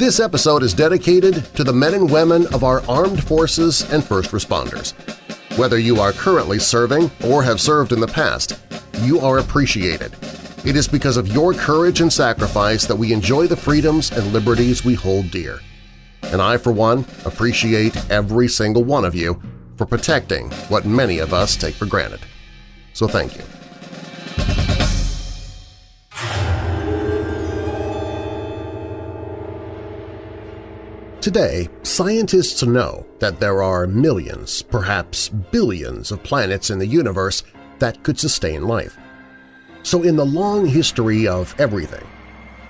This episode is dedicated to the men and women of our armed forces and first responders. Whether you are currently serving or have served in the past, you are appreciated. It is because of your courage and sacrifice that we enjoy the freedoms and liberties we hold dear. And I, for one, appreciate every single one of you for protecting what many of us take for granted. So thank you. Today, scientists know that there are millions, perhaps billions of planets in the universe that could sustain life. So in the long history of everything,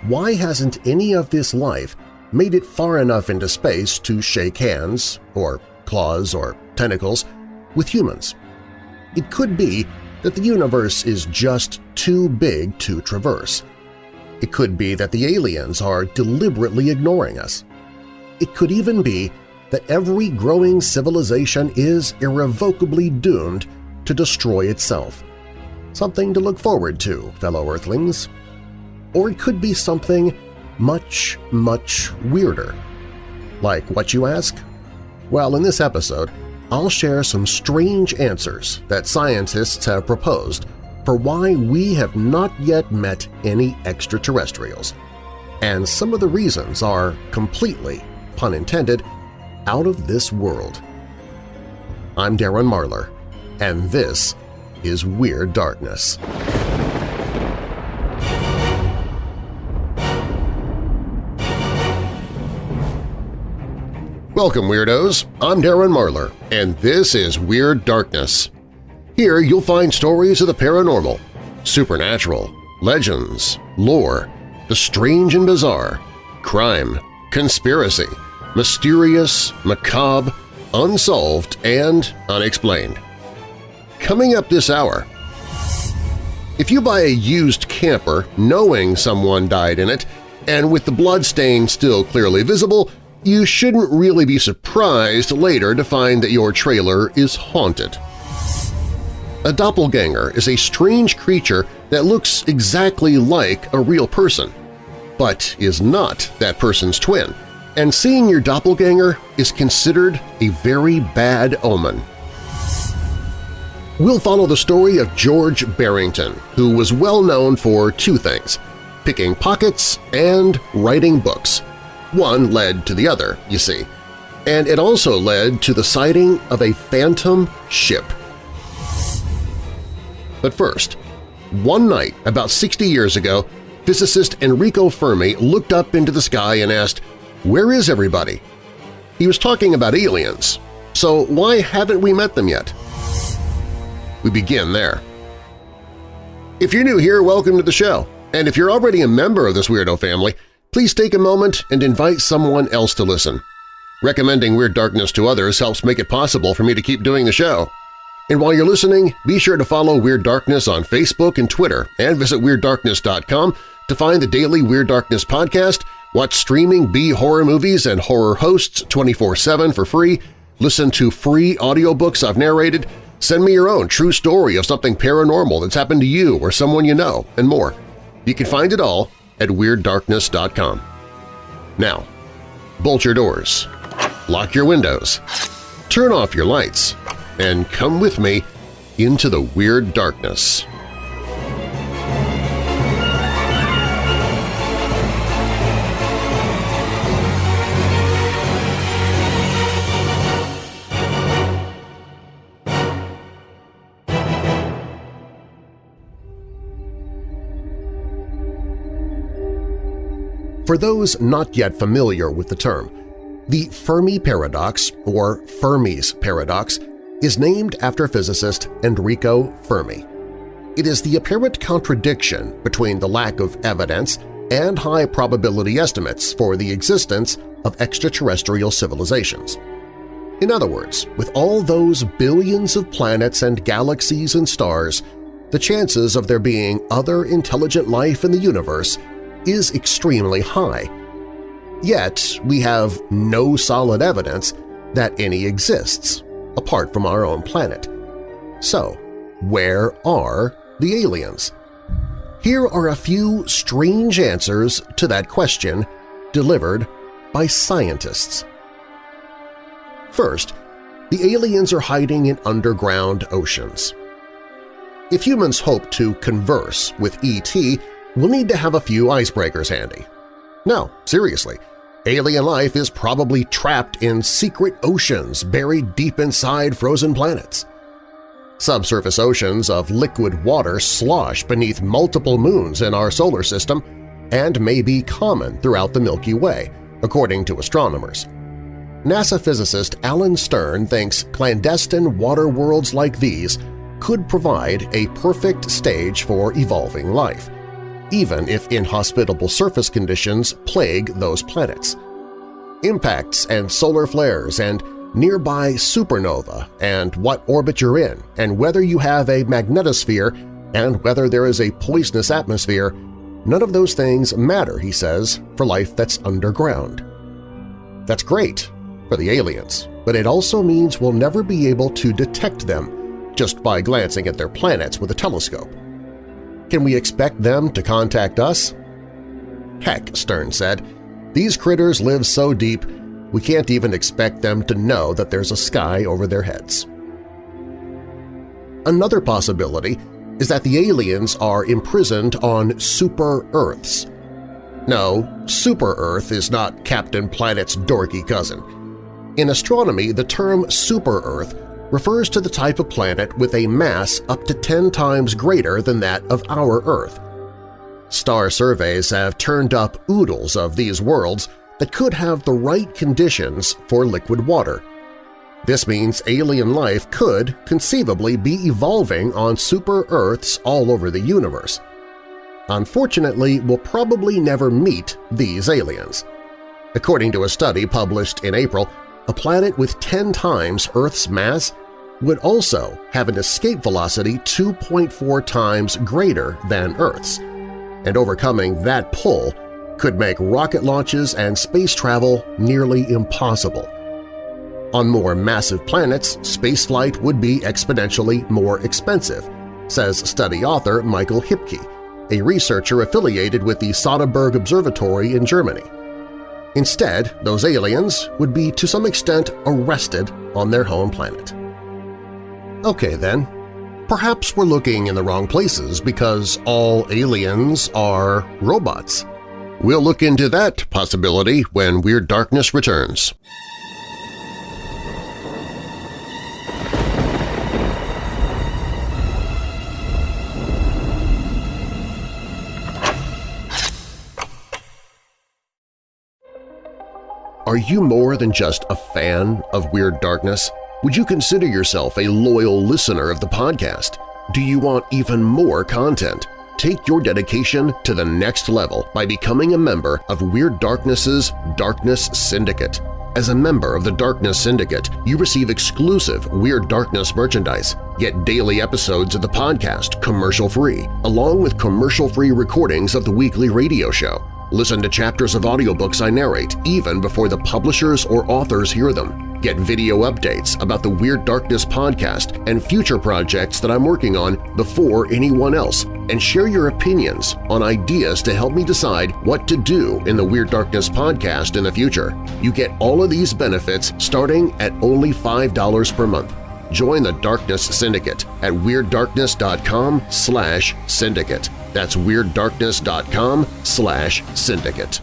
why hasn't any of this life made it far enough into space to shake hands, or claws or tentacles, with humans? It could be that the universe is just too big to traverse. It could be that the aliens are deliberately ignoring us. It could even be that every growing civilization is irrevocably doomed to destroy itself. Something to look forward to, fellow Earthlings. Or it could be something much, much weirder. Like what, you ask? Well, in this episode, I'll share some strange answers that scientists have proposed for why we have not yet met any extraterrestrials. And some of the reasons are completely pun intended, out of this world. I'm Darren Marlar, and this is Weird Darkness. Welcome, Weirdos! I'm Darren Marlar, and this is Weird Darkness. Here you'll find stories of the paranormal, supernatural, legends, lore, the strange and bizarre, crime, conspiracy, mysterious, macabre, unsolved, and unexplained. Coming up this hour… If you buy a used camper knowing someone died in it, and with the bloodstain still clearly visible, you shouldn't really be surprised later to find that your trailer is haunted. A doppelganger is a strange creature that looks exactly like a real person, but is not that person's twin – and seeing your doppelganger is considered a very bad omen. We'll follow the story of George Barrington, who was well known for two things – picking pockets and writing books. One led to the other, you see. And it also led to the sighting of a phantom ship. But first, one night about 60 years ago, physicist Enrico Fermi looked up into the sky and asked, where is everybody? He was talking about aliens, so why haven't we met them yet? We begin there. If you're new here, welcome to the show, and if you're already a member of this weirdo family, please take a moment and invite someone else to listen. Recommending Weird Darkness to others helps make it possible for me to keep doing the show. And while you're listening, be sure to follow Weird Darkness on Facebook and Twitter and visit WeirdDarkness.com to find the daily Weird Darkness podcast Watch streaming B-horror movies and horror hosts 24-7 for free, listen to free audiobooks I've narrated, send me your own true story of something paranormal that's happened to you or someone you know, and more. You can find it all at WeirdDarkness.com. Now, bolt your doors, lock your windows, turn off your lights, and come with me into the Weird Darkness. For those not yet familiar with the term, the Fermi paradox, or Fermi's paradox, is named after physicist Enrico Fermi. It is the apparent contradiction between the lack of evidence and high probability estimates for the existence of extraterrestrial civilizations. In other words, with all those billions of planets and galaxies and stars, the chances of there being other intelligent life in the universe is extremely high. Yet we have no solid evidence that any exists, apart from our own planet. So, where are the aliens? Here are a few strange answers to that question, delivered by scientists. First, the aliens are hiding in underground oceans. If humans hope to converse with E.T., we'll need to have a few icebreakers handy. No, seriously, alien life is probably trapped in secret oceans buried deep inside frozen planets. Subsurface oceans of liquid water slosh beneath multiple moons in our solar system and may be common throughout the Milky Way, according to astronomers. NASA physicist Alan Stern thinks clandestine water worlds like these could provide a perfect stage for evolving life, even if inhospitable surface conditions plague those planets. Impacts and solar flares and nearby supernova and what orbit you're in and whether you have a magnetosphere and whether there is a poisonous atmosphere, none of those things matter, he says, for life that's underground. That's great for the aliens, but it also means we'll never be able to detect them just by glancing at their planets with a telescope. Can we expect them to contact us? Heck, Stern said, these critters live so deep we can't even expect them to know that there's a sky over their heads. Another possibility is that the aliens are imprisoned on super-Earths. No, super-Earth is not Captain Planet's dorky cousin. In astronomy, the term super-Earth refers to the type of planet with a mass up to 10 times greater than that of our Earth. Star surveys have turned up oodles of these worlds that could have the right conditions for liquid water. This means alien life could conceivably be evolving on super-Earths all over the universe. Unfortunately, we'll probably never meet these aliens. According to a study published in April, a planet with 10 times Earth's mass would also have an escape velocity 2.4 times greater than Earth's, and overcoming that pull could make rocket launches and space travel nearly impossible. On more massive planets, spaceflight would be exponentially more expensive, says study author Michael Hippke, a researcher affiliated with the Sonneberg Observatory in Germany. Instead, those aliens would be to some extent arrested on their home planet. Okay then, perhaps we're looking in the wrong places because all aliens are robots. We'll look into that possibility when Weird Darkness returns. Are you more than just a fan of Weird Darkness? Would you consider yourself a loyal listener of the podcast? Do you want even more content? Take your dedication to the next level by becoming a member of Weird Darkness's Darkness Syndicate. As a member of the Darkness Syndicate, you receive exclusive Weird Darkness merchandise, get daily episodes of the podcast commercial-free, along with commercial-free recordings of the weekly radio show. Listen to chapters of audiobooks I narrate even before the publishers or authors hear them. Get video updates about the Weird Darkness podcast and future projects that I'm working on before anyone else, and share your opinions on ideas to help me decide what to do in the Weird Darkness podcast in the future. You get all of these benefits starting at only $5 per month. Join the Darkness Syndicate at WeirdDarkness.com slash syndicate. That's WeirdDarkness.com slash syndicate.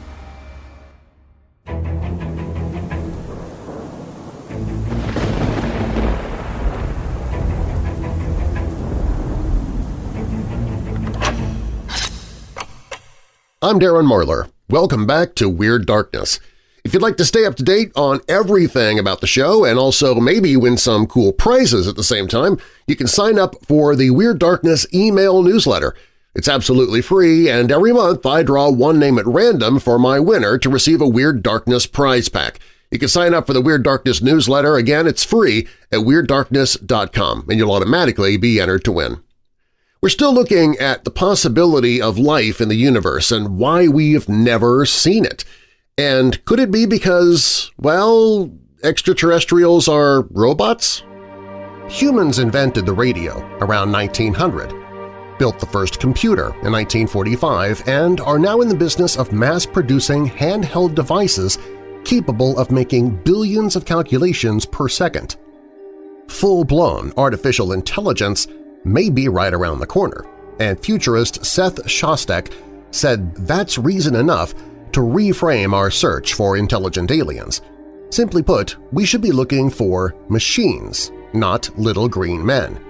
I'm Darren Marlar. Welcome back to Weird Darkness. If you'd like to stay up to date on everything about the show and also maybe win some cool prizes at the same time, you can sign up for the Weird Darkness email newsletter. It's absolutely free, and every month I draw one name at random for my winner to receive a Weird Darkness prize pack. You can sign up for the Weird Darkness newsletter. Again, it's free at WeirdDarkness.com, and you'll automatically be entered to win. We're still looking at the possibility of life in the universe and why we've never seen it. And could it be because, well, extraterrestrials are robots? Humans invented the radio around 1900, built the first computer in 1945, and are now in the business of mass-producing handheld devices capable of making billions of calculations per second. Full-blown artificial intelligence may be right around the corner, and futurist Seth Shostak said that's reason enough to reframe our search for intelligent aliens. Simply put, we should be looking for machines, not little green men.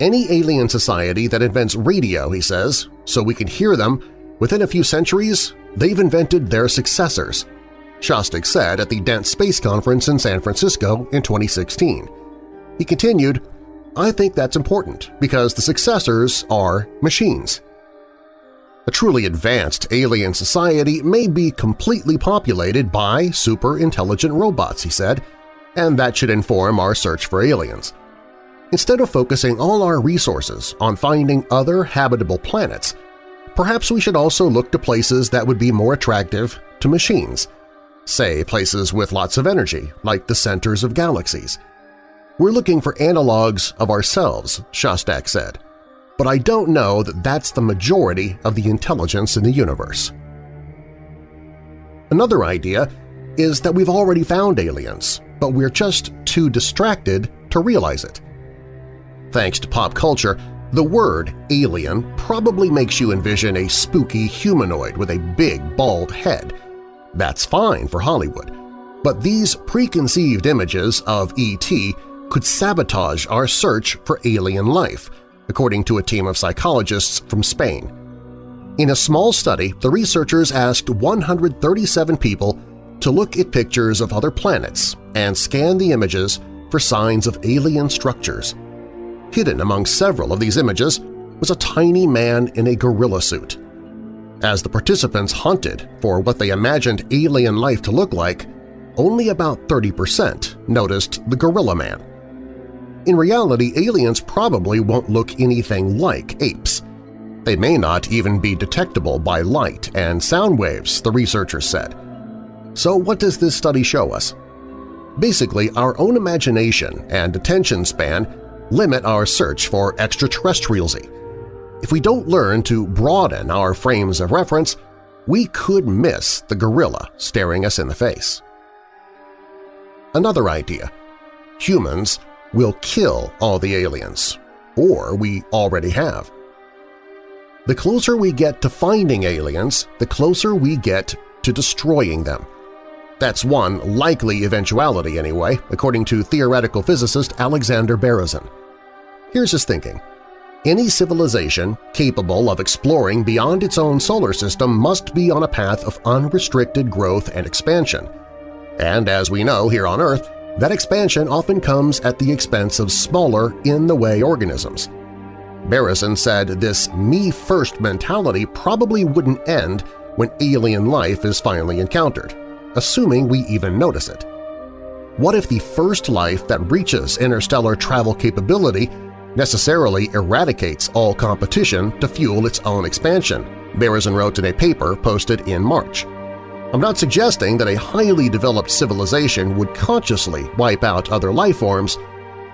Any alien society that invents radio, he says, so we can hear them, within a few centuries, they've invented their successors, Shostak said at the Dent Space Conference in San Francisco in 2016. He continued, I think that's important because the successors are machines. A truly advanced alien society may be completely populated by super-intelligent robots, he said, and that should inform our search for aliens. Instead of focusing all our resources on finding other habitable planets, perhaps we should also look to places that would be more attractive to machines, say places with lots of energy, like the centers of galaxies. We're looking for analogs of ourselves, Shostak said, but I don't know that that's the majority of the intelligence in the universe. Another idea is that we've already found aliens, but we're just too distracted to realize it. Thanks to pop culture, the word alien probably makes you envision a spooky humanoid with a big, bald head. That's fine for Hollywood. But these preconceived images of E.T. could sabotage our search for alien life, according to a team of psychologists from Spain. In a small study, the researchers asked 137 people to look at pictures of other planets and scan the images for signs of alien structures. Hidden among several of these images was a tiny man in a gorilla suit. As the participants hunted for what they imagined alien life to look like, only about 30% noticed the gorilla man. In reality, aliens probably won't look anything like apes. They may not even be detectable by light and sound waves, the researchers said. So what does this study show us? Basically, our own imagination and attention span limit our search for extraterrestrialsy. If we don't learn to broaden our frames of reference, we could miss the gorilla staring us in the face. Another idea. Humans will kill all the aliens, or we already have. The closer we get to finding aliens, the closer we get to destroying them. That's one likely eventuality anyway, according to theoretical physicist Alexander Berezin. Here's his thinking. Any civilization capable of exploring beyond its own solar system must be on a path of unrestricted growth and expansion. And as we know here on Earth, that expansion often comes at the expense of smaller, in-the-way organisms. Berezin said this me-first mentality probably wouldn't end when alien life is finally encountered, assuming we even notice it. What if the first life that reaches interstellar travel capability necessarily eradicates all competition to fuel its own expansion, Berezin wrote in a paper posted in March. I'm not suggesting that a highly developed civilization would consciously wipe out other life forms.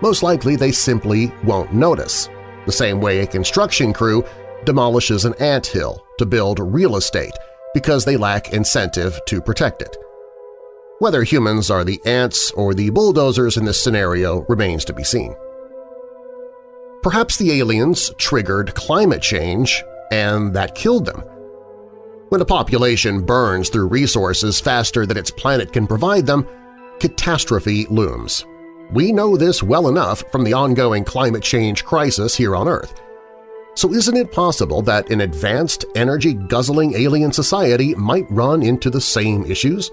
Most likely they simply won't notice, the same way a construction crew demolishes an ant hill to build real estate because they lack incentive to protect it. Whether humans are the ants or the bulldozers in this scenario remains to be seen. Perhaps the aliens triggered climate change and that killed them. When a population burns through resources faster than its planet can provide them, catastrophe looms. We know this well enough from the ongoing climate change crisis here on Earth. So isn't it possible that an advanced, energy-guzzling alien society might run into the same issues?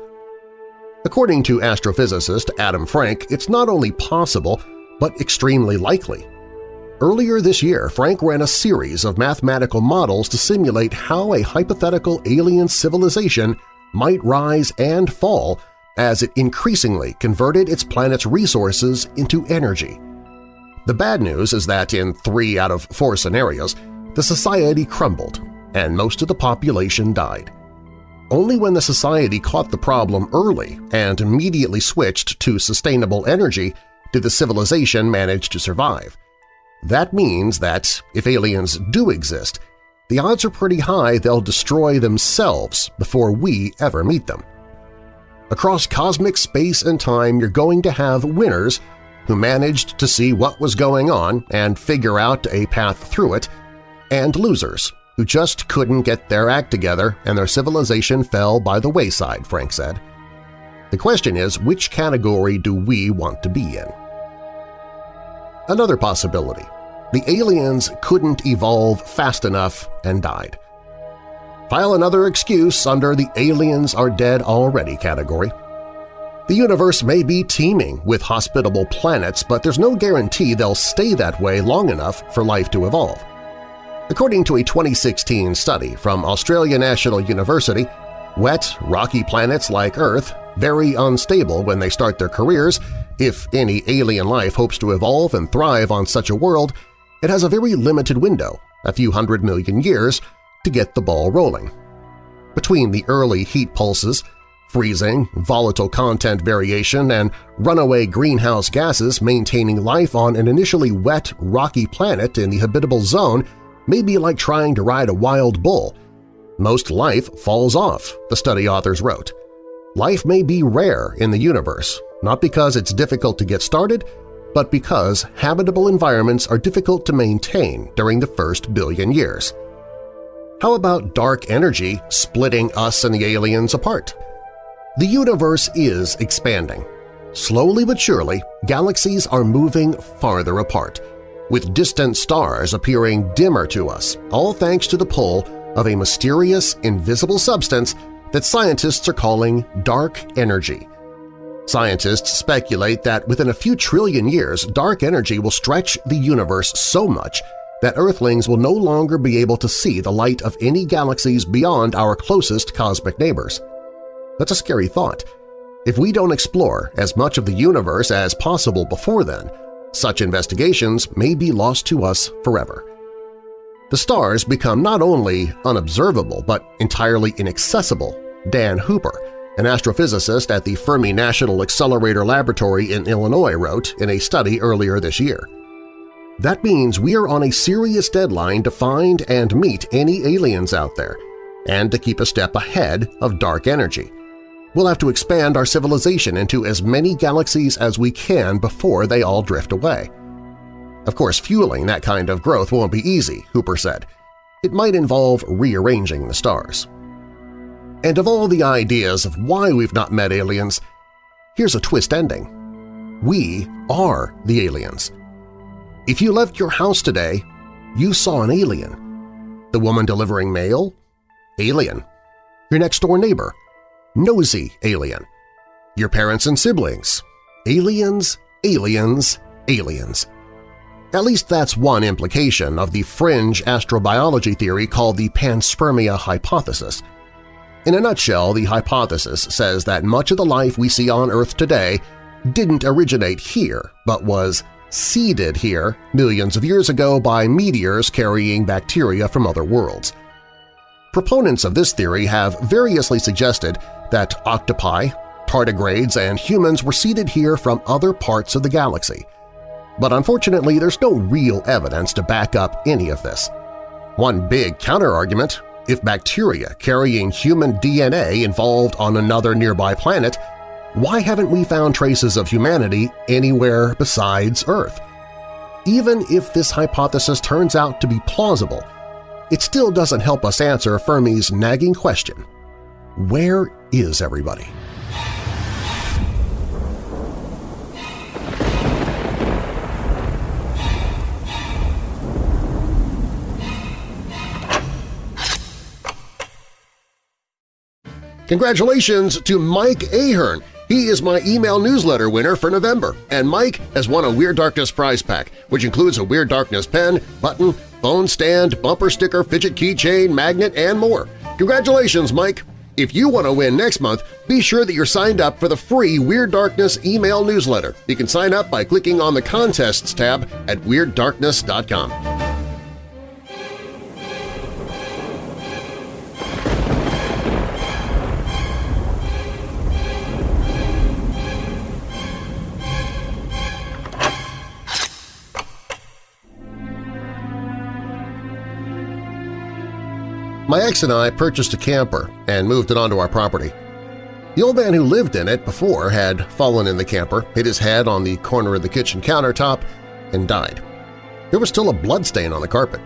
According to astrophysicist Adam Frank, it's not only possible, but extremely likely. Earlier this year, Frank ran a series of mathematical models to simulate how a hypothetical alien civilization might rise and fall as it increasingly converted its planet's resources into energy. The bad news is that in three out of four scenarios, the society crumbled and most of the population died. Only when the society caught the problem early and immediately switched to sustainable energy did the civilization manage to survive. That means that, if aliens do exist, the odds are pretty high they'll destroy themselves before we ever meet them. Across cosmic space and time you're going to have winners who managed to see what was going on and figure out a path through it, and losers who just couldn't get their act together and their civilization fell by the wayside, Frank said. The question is, which category do we want to be in? Another possibility. The aliens couldn't evolve fast enough and died. File another excuse under the aliens are dead already category. The universe may be teeming with hospitable planets, but there's no guarantee they'll stay that way long enough for life to evolve. According to a 2016 study from Australia National University, wet, rocky planets like Earth, very unstable when they start their careers, if any alien life hopes to evolve and thrive on such a world, it has a very limited window, a few hundred million years, to get the ball rolling. Between the early heat pulses, freezing, volatile content variation, and runaway greenhouse gases maintaining life on an initially wet, rocky planet in the habitable zone may be like trying to ride a wild bull. Most life falls off, the study authors wrote. Life may be rare in the universe, not because it's difficult to get started, but because habitable environments are difficult to maintain during the first billion years. How about dark energy splitting us and the aliens apart? The universe is expanding. Slowly but surely, galaxies are moving farther apart, with distant stars appearing dimmer to us, all thanks to the pull of a mysterious, invisible substance that scientists are calling dark energy. Scientists speculate that within a few trillion years, dark energy will stretch the universe so much that Earthlings will no longer be able to see the light of any galaxies beyond our closest cosmic neighbors. That's a scary thought. If we don't explore as much of the universe as possible before then, such investigations may be lost to us forever. The stars become not only unobservable but entirely inaccessible, Dan Hooper, an astrophysicist at the Fermi National Accelerator Laboratory in Illinois wrote in a study earlier this year. That means we are on a serious deadline to find and meet any aliens out there, and to keep a step ahead of dark energy. We'll have to expand our civilization into as many galaxies as we can before they all drift away. Of course, fueling that kind of growth won't be easy, Hooper said. It might involve rearranging the stars. And of all the ideas of why we've not met aliens, here's a twist ending. We are the aliens. If you left your house today, you saw an alien. The woman delivering mail? Alien. Your next-door neighbor? nosy alien. Your parents and siblings. Aliens, aliens, aliens. At least that's one implication of the fringe astrobiology theory called the panspermia hypothesis. In a nutshell, the hypothesis says that much of the life we see on Earth today didn't originate here, but was seeded here millions of years ago by meteors carrying bacteria from other worlds. Proponents of this theory have variously suggested that octopi, tardigrades, and humans were seeded here from other parts of the galaxy. But unfortunately, there's no real evidence to back up any of this. One big counterargument, if bacteria carrying human DNA evolved on another nearby planet, why haven't we found traces of humanity anywhere besides Earth? Even if this hypothesis turns out to be plausible, it still doesn't help us answer Fermi's nagging question – where is everybody? Congratulations to Mike Ahern! He is my email newsletter winner for November, and Mike has won a Weird Darkness prize pack, which includes a Weird Darkness pen, button, phone stand, bumper sticker, fidget keychain, magnet, and more. Congratulations, Mike! If you want to win next month, be sure that you're signed up for the free Weird Darkness email newsletter. You can sign up by clicking on the Contests tab at WeirdDarkness.com. My ex and I purchased a camper and moved it onto our property. The old man who lived in it before had fallen in the camper, hit his head on the corner of the kitchen countertop, and died. There was still a bloodstain on the carpet.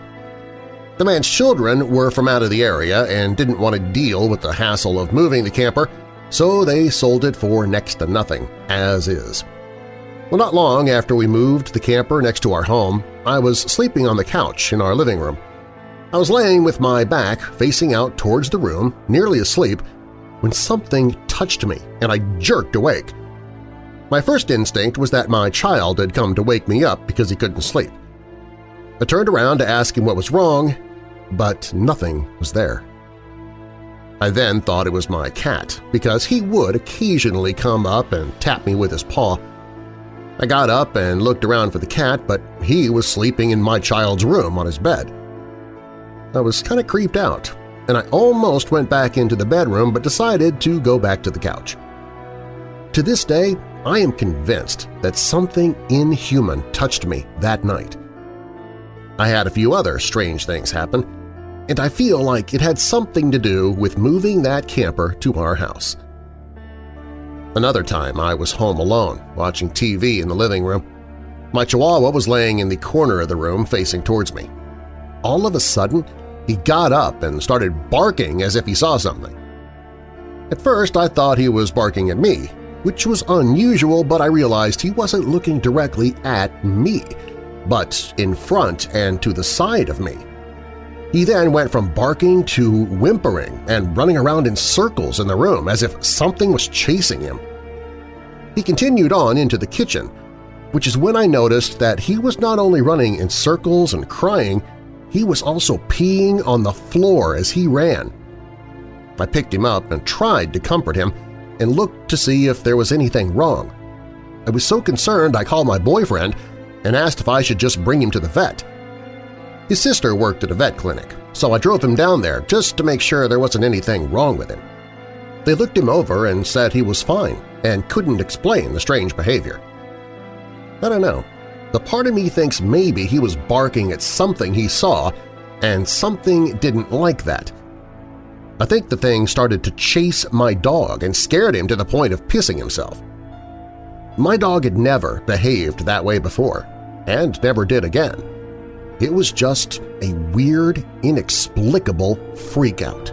The man's children were from out of the area and didn't want to deal with the hassle of moving the camper, so they sold it for next to nothing, as is. Well, not long after we moved the camper next to our home, I was sleeping on the couch in our living room. I was laying with my back facing out towards the room, nearly asleep, when something touched me and I jerked awake. My first instinct was that my child had come to wake me up because he couldn't sleep. I turned around to ask him what was wrong, but nothing was there. I then thought it was my cat because he would occasionally come up and tap me with his paw. I got up and looked around for the cat, but he was sleeping in my child's room on his bed. I was kind of creeped out and I almost went back into the bedroom but decided to go back to the couch. To this day, I am convinced that something inhuman touched me that night. I had a few other strange things happen, and I feel like it had something to do with moving that camper to our house. Another time I was home alone, watching TV in the living room. My chihuahua was laying in the corner of the room facing towards me. All of a sudden, he got up and started barking as if he saw something. At first I thought he was barking at me, which was unusual but I realized he wasn't looking directly at me, but in front and to the side of me. He then went from barking to whimpering and running around in circles in the room as if something was chasing him. He continued on into the kitchen, which is when I noticed that he was not only running in circles and crying, he was also peeing on the floor as he ran. I picked him up and tried to comfort him and looked to see if there was anything wrong. I was so concerned I called my boyfriend and asked if I should just bring him to the vet. His sister worked at a vet clinic, so I drove him down there just to make sure there wasn't anything wrong with him. They looked him over and said he was fine and couldn't explain the strange behavior. I don't know. The part of me thinks maybe he was barking at something he saw and something didn't like that. I think the thing started to chase my dog and scared him to the point of pissing himself. My dog had never behaved that way before, and never did again. It was just a weird, inexplicable freakout.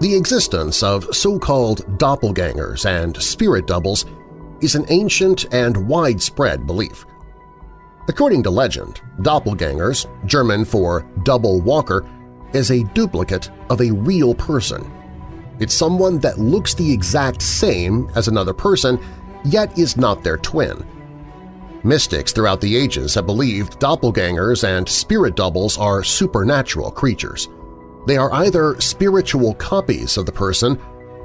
The existence of so-called doppelgangers and spirit doubles is an ancient and widespread belief. According to legend, doppelgangers, German for double walker, is a duplicate of a real person. It's someone that looks the exact same as another person, yet is not their twin. Mystics throughout the ages have believed doppelgangers and spirit doubles are supernatural creatures. They are either spiritual copies of the person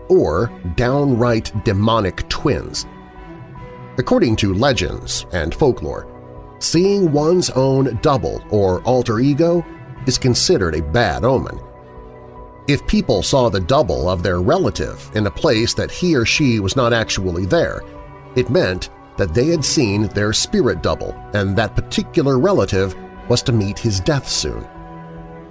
or downright demonic twins. According to legends and folklore, seeing one's own double or alter ego is considered a bad omen. If people saw the double of their relative in a place that he or she was not actually there, it meant that they had seen their spirit double and that particular relative was to meet his death soon.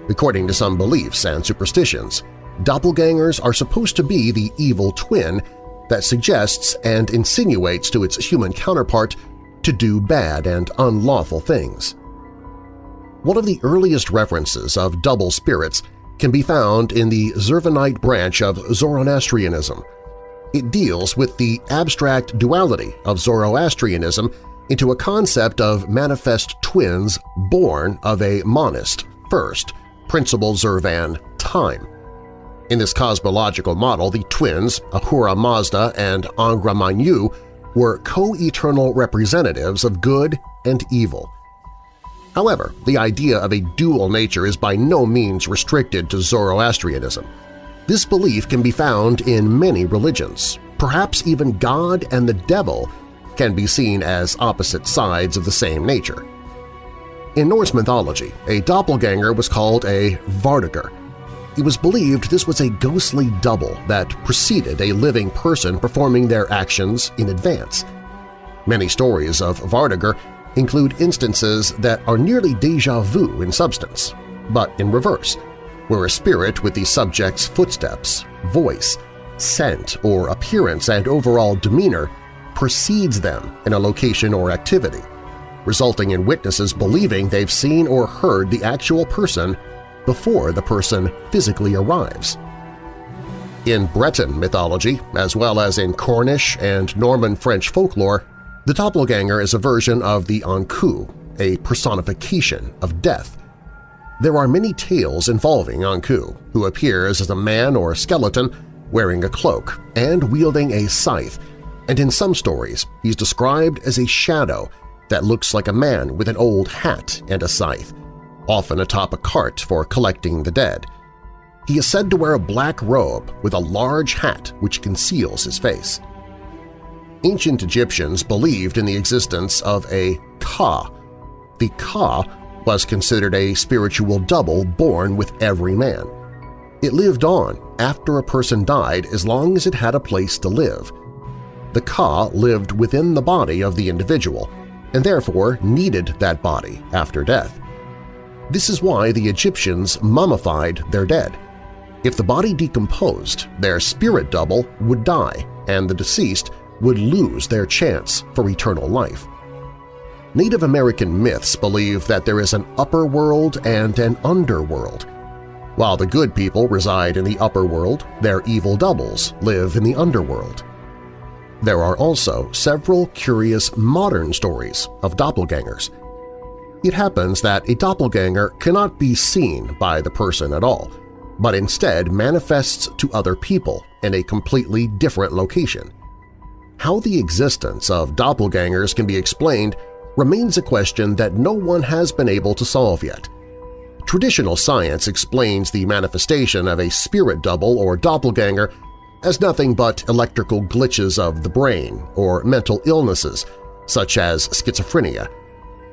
According to some beliefs and superstitions, doppelgangers are supposed to be the evil twin that suggests and insinuates to its human counterpart to do bad and unlawful things. One of the earliest references of double spirits can be found in the Zurvanite branch of Zoroastrianism. It deals with the abstract duality of Zoroastrianism into a concept of manifest twins born of a monist first, Principal Zurvan time. In this cosmological model, the twins, Ahura Mazda and Angra Mainyu, were co-eternal representatives of good and evil. However, the idea of a dual nature is by no means restricted to Zoroastrianism. This belief can be found in many religions. Perhaps even God and the devil can be seen as opposite sides of the same nature. In Norse mythology, a doppelganger was called a Vardøger. It was believed this was a ghostly double that preceded a living person performing their actions in advance. Many stories of Vardøger include instances that are nearly deja vu in substance, but in reverse, where a spirit with the subject's footsteps, voice, scent, or appearance and overall demeanor precedes them in a location or activity, resulting in witnesses believing they've seen or heard the actual person before the person physically arrives. In Breton mythology, as well as in Cornish and Norman French folklore, the doppelganger is a version of the Ankou, a personification of death. There are many tales involving Ankou, who appears as a man or skeleton wearing a cloak and wielding a scythe, and in some stories he's described as a shadow that looks like a man with an old hat and a scythe, often atop a cart for collecting the dead. He is said to wear a black robe with a large hat which conceals his face. Ancient Egyptians believed in the existence of a Ka. The Ka was considered a spiritual double born with every man. It lived on after a person died as long as it had a place to live. The Ka lived within the body of the individual and therefore needed that body after death. This is why the Egyptians mummified their dead. If the body decomposed, their spirit double would die and the deceased would lose their chance for eternal life. Native American myths believe that there is an upper world and an underworld. While the good people reside in the upper world, their evil doubles live in the underworld. There are also several curious modern stories of doppelgangers. It happens that a doppelganger cannot be seen by the person at all, but instead manifests to other people in a completely different location. How the existence of doppelgangers can be explained remains a question that no one has been able to solve yet. Traditional science explains the manifestation of a spirit double or doppelganger as nothing but electrical glitches of the brain or mental illnesses such as schizophrenia.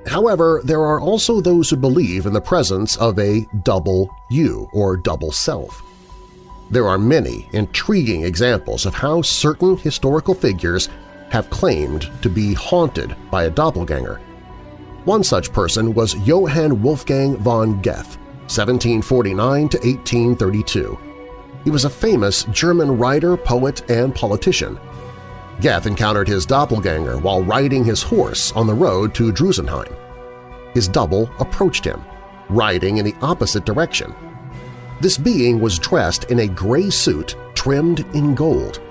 However, there are also those who believe in the presence of a double you or double self. There are many intriguing examples of how certain historical figures have claimed to be haunted by a doppelganger. One such person was Johann Wolfgang von Goethe, 1749 to 1832. He was a famous German writer, poet, and politician. Goethe encountered his doppelganger while riding his horse on the road to Drusenheim. His double approached him, riding in the opposite direction. This being was dressed in a gray suit trimmed in gold.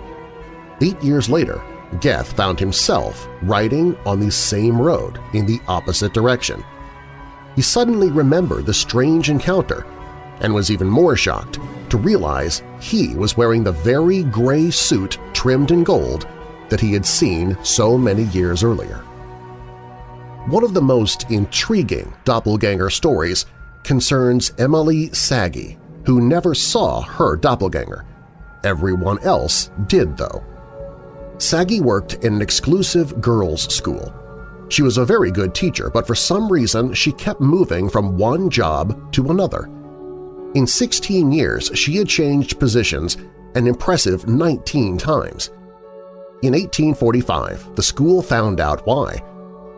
Eight years later, Goethe found himself riding on the same road in the opposite direction. He suddenly remembered the strange encounter and was even more shocked to realize he was wearing the very gray suit trimmed in gold that he had seen so many years earlier. One of the most intriguing doppelganger stories concerns Emily Sagi, who never saw her doppelganger. Everyone else did, though. Sagi worked in an exclusive girls' school. She was a very good teacher, but for some reason she kept moving from one job to another. In 16 years, she had changed positions an impressive 19 times. In 1845, the school found out why.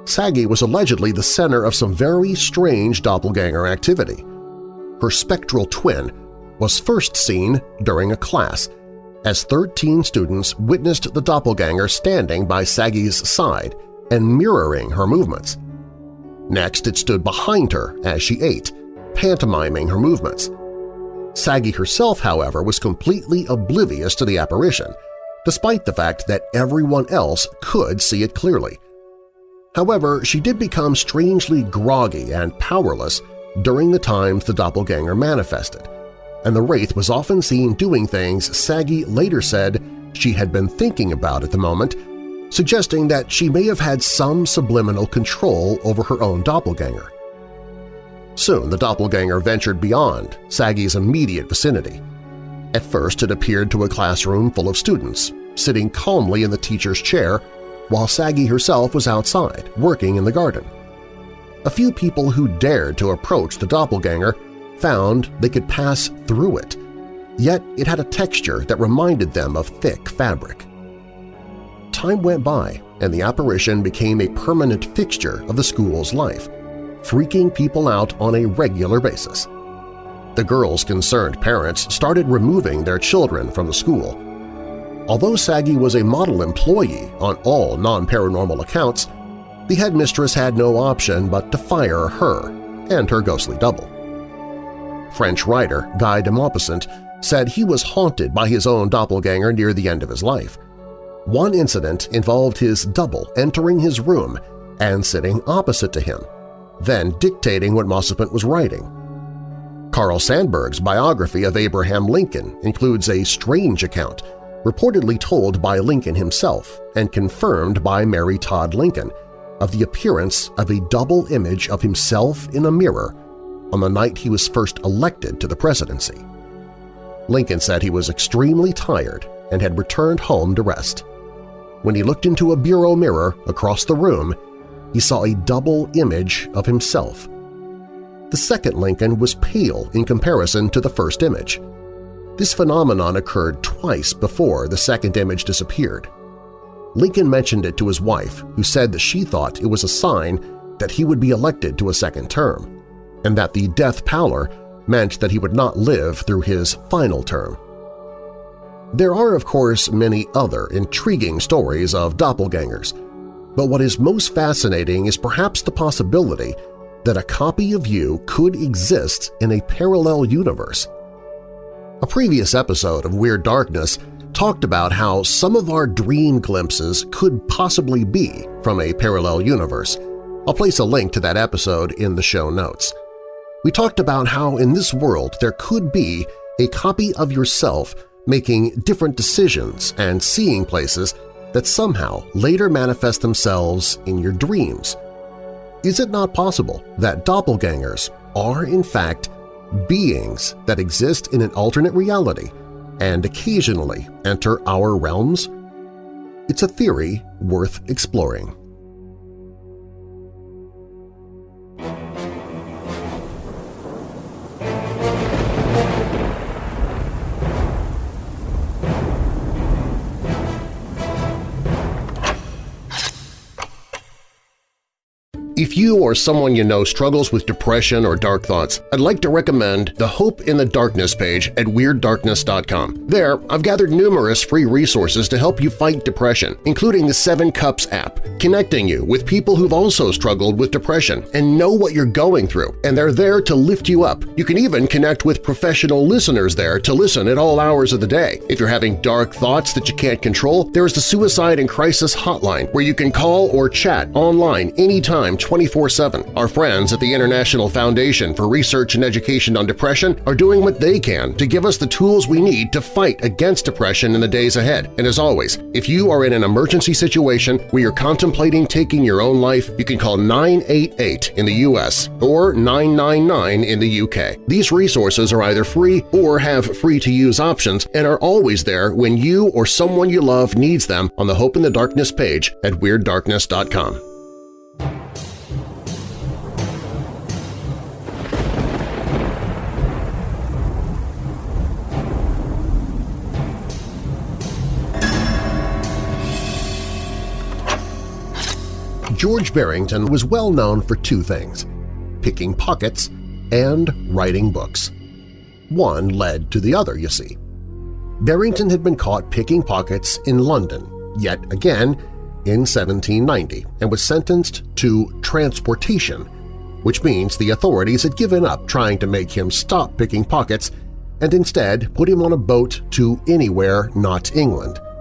Sagi was allegedly the center of some very strange doppelganger activity. Her spectral twin was first seen during a class, as 13 students witnessed the doppelganger standing by Sagi's side and mirroring her movements. Next, it stood behind her as she ate, pantomiming her movements. Sagi herself, however, was completely oblivious to the apparition, despite the fact that everyone else could see it clearly. However, she did become strangely groggy and powerless during the times the doppelganger manifested, and the Wraith was often seen doing things Sagi later said she had been thinking about at the moment, suggesting that she may have had some subliminal control over her own doppelganger. Soon the doppelganger ventured beyond Sagi's immediate vicinity. At first it appeared to a classroom full of students, sitting calmly in the teacher's chair while Sagi herself was outside, working in the garden. A few people who dared to approach the doppelganger found they could pass through it, yet it had a texture that reminded them of thick fabric. Time went by, and the apparition became a permanent fixture of the school's life, freaking people out on a regular basis. The girls' concerned parents started removing their children from the school. Although Saggy was a model employee on all non-paranormal accounts, the headmistress had no option but to fire her and her ghostly double. French writer Guy de Maupassant said he was haunted by his own doppelganger near the end of his life. One incident involved his double entering his room and sitting opposite to him, then dictating what Maupassant was writing. Carl Sandburg's biography of Abraham Lincoln includes a strange account, reportedly told by Lincoln himself and confirmed by Mary Todd Lincoln, of the appearance of a double image of himself in a mirror on the night he was first elected to the presidency. Lincoln said he was extremely tired and had returned home to rest. When he looked into a bureau mirror across the room, he saw a double image of himself. The second Lincoln was pale in comparison to the first image. This phenomenon occurred twice before the second image disappeared. Lincoln mentioned it to his wife, who said that she thought it was a sign that he would be elected to a second term, and that the death pallor meant that he would not live through his final term. There are, of course, many other intriguing stories of doppelgangers, but what is most fascinating is perhaps the possibility that a copy of you could exist in a parallel universe. A previous episode of Weird Darkness talked about how some of our dream glimpses could possibly be from a parallel universe. I'll place a link to that episode in the show notes. We talked about how in this world there could be a copy of yourself making different decisions and seeing places that somehow later manifest themselves in your dreams. Is it not possible that doppelgangers are in fact beings that exist in an alternate reality and occasionally enter our realms? It's a theory worth exploring. If you or someone you know struggles with depression or dark thoughts, I'd like to recommend the Hope in the Darkness page at WeirdDarkness.com. There, I've gathered numerous free resources to help you fight depression, including the Seven Cups app, connecting you with people who've also struggled with depression and know what you're going through, and they're there to lift you up. You can even connect with professional listeners there to listen at all hours of the day. If you're having dark thoughts that you can't control, there is the Suicide and Crisis Hotline where you can call or chat online anytime 24-7. Our friends at the International Foundation for Research and Education on Depression are doing what they can to give us the tools we need to fight against depression in the days ahead. And as always, if you are in an emergency situation where you're contemplating taking your own life, you can call 988 in the U.S. or 999 in the U.K. These resources are either free or have free-to-use options and are always there when you or someone you love needs them on the Hope in the Darkness page at WeirdDarkness.com. George Barrington was well known for two things – picking pockets and writing books. One led to the other, you see. Barrington had been caught picking pockets in London, yet again in 1790, and was sentenced to transportation, which means the authorities had given up trying to make him stop picking pockets and instead put him on a boat to anywhere not England –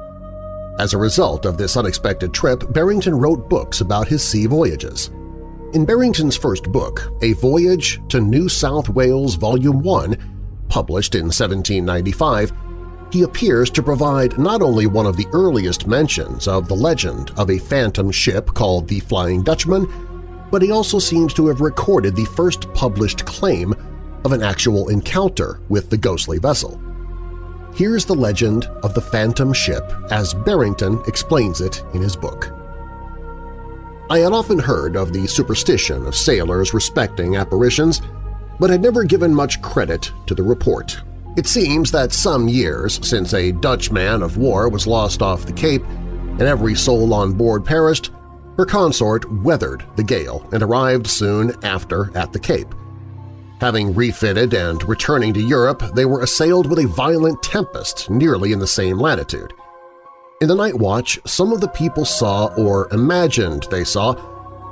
as a result of this unexpected trip, Barrington wrote books about his sea voyages. In Barrington's first book, A Voyage to New South Wales Volume 1, published in 1795, he appears to provide not only one of the earliest mentions of the legend of a phantom ship called the Flying Dutchman, but he also seems to have recorded the first published claim of an actual encounter with the ghostly vessel. Here's the legend of the Phantom Ship as Barrington explains it in his book. I had often heard of the superstition of sailors respecting apparitions, but had never given much credit to the report. It seems that some years since a Dutch man of war was lost off the Cape, and every soul on board perished, her consort weathered the gale and arrived soon after at the Cape. Having refitted and returning to Europe, they were assailed with a violent tempest nearly in the same latitude. In the night watch, some of the people saw or imagined they saw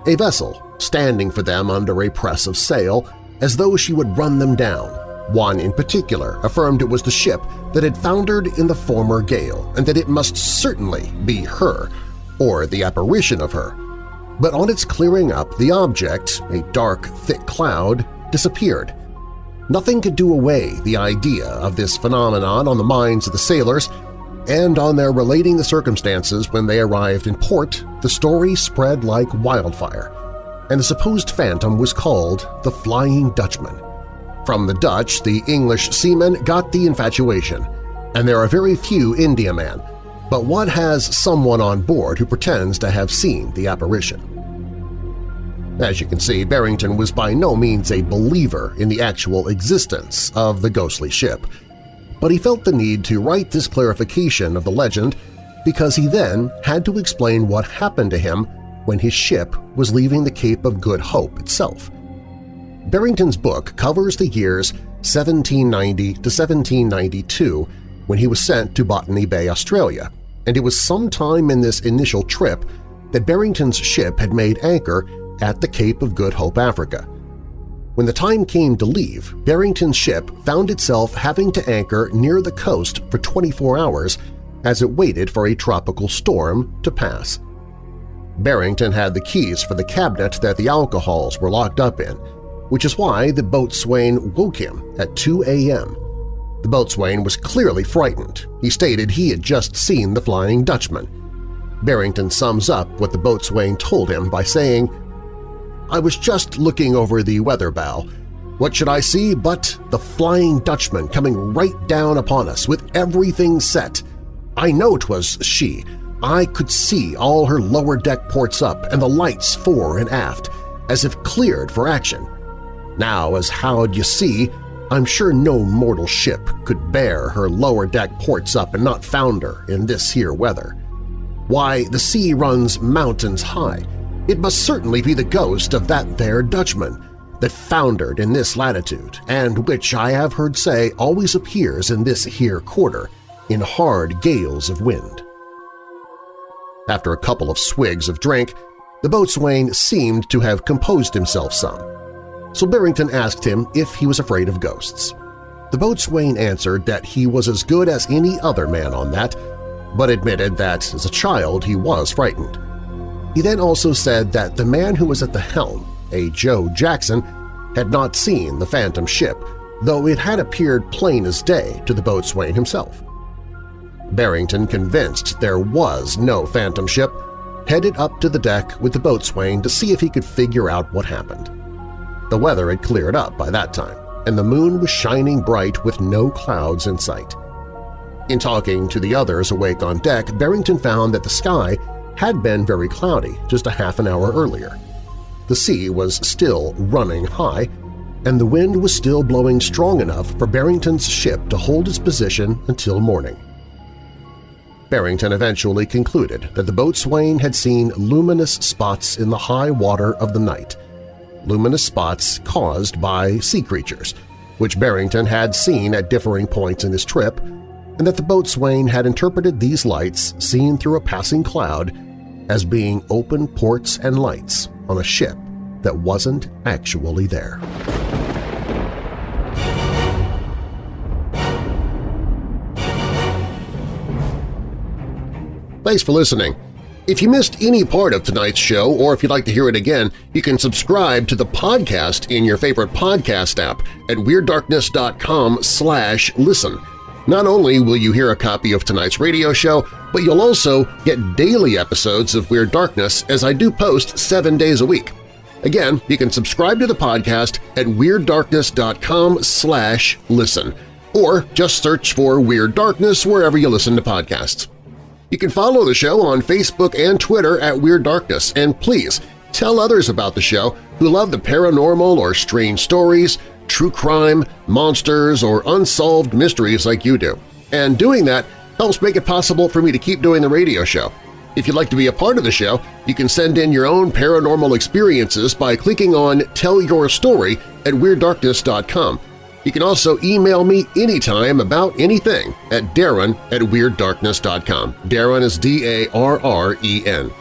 a vessel standing for them under a press of sail as though she would run them down. One in particular affirmed it was the ship that had foundered in the former gale and that it must certainly be her, or the apparition of her. But on its clearing up, the object, a dark, thick cloud, disappeared. Nothing could do away the idea of this phenomenon on the minds of the sailors, and on their relating the circumstances when they arrived in port, the story spread like wildfire, and the supposed phantom was called the Flying Dutchman. From the Dutch, the English seamen got the infatuation, and there are very few Indiamen, but one has someone on board who pretends to have seen the apparition. As you can see, Barrington was by no means a believer in the actual existence of the ghostly ship, but he felt the need to write this clarification of the legend because he then had to explain what happened to him when his ship was leaving the Cape of Good Hope itself. Barrington's book covers the years 1790 to 1792 when he was sent to Botany Bay, Australia, and it was sometime in this initial trip that Barrington's ship had made anchor at the Cape of Good Hope, Africa. When the time came to leave, Barrington's ship found itself having to anchor near the coast for 24 hours as it waited for a tropical storm to pass. Barrington had the keys for the cabinet that the alcohols were locked up in, which is why the boatswain woke him at 2 a.m. The boatswain was clearly frightened. He stated he had just seen the Flying Dutchman. Barrington sums up what the boatswain told him by saying, I was just looking over the weather bow. What should I see but the Flying Dutchman coming right down upon us with everything set? I know 'twas she. I could see all her lower deck ports up and the lights fore and aft, as if cleared for action. Now, as how'd you see, I'm sure no mortal ship could bear her lower deck ports up and not founder in this here weather. Why, the sea runs mountains high, it must certainly be the ghost of that there Dutchman that foundered in this latitude and which I have heard say always appears in this here quarter in hard gales of wind. After a couple of swigs of drink, the boatswain seemed to have composed himself some, so Barrington asked him if he was afraid of ghosts. The boatswain answered that he was as good as any other man on that, but admitted that as a child he was frightened. He then also said that the man who was at the helm, a Joe Jackson, had not seen the phantom ship, though it had appeared plain as day to the boatswain himself. Barrington, convinced there was no phantom ship, headed up to the deck with the boatswain to see if he could figure out what happened. The weather had cleared up by that time, and the moon was shining bright with no clouds in sight. In talking to the others awake on deck, Barrington found that the sky had been very cloudy just a half an hour earlier. The sea was still running high, and the wind was still blowing strong enough for Barrington's ship to hold its position until morning. Barrington eventually concluded that the boatswain had seen luminous spots in the high water of the night, luminous spots caused by sea creatures, which Barrington had seen at differing points in his trip, and that the boatswain had interpreted these lights seen through a passing cloud as being open ports and lights on a ship that wasn't actually there. Thanks for listening. If you missed any part of tonight's show or if you'd like to hear it again, you can subscribe to the podcast in your favorite podcast app at WeirdDarkness.com slash listen. Not only will you hear a copy of tonight's radio show, but you'll also get daily episodes of Weird Darkness as I do post seven days a week. Again, you can subscribe to the podcast at WeirdDarkness.com slash listen, or just search for Weird Darkness wherever you listen to podcasts. You can follow the show on Facebook and Twitter at Weird Darkness, and please tell others about the show who love the paranormal or strange stories, true crime, monsters, or unsolved mysteries like you do. And doing that helps make it possible for me to keep doing the radio show. If you'd like to be a part of the show, you can send in your own paranormal experiences by clicking on Tell Your Story at WeirdDarkness.com. You can also email me anytime about anything at Darren at WeirdDarkness.com. Darren is D-A-R-R-E-N.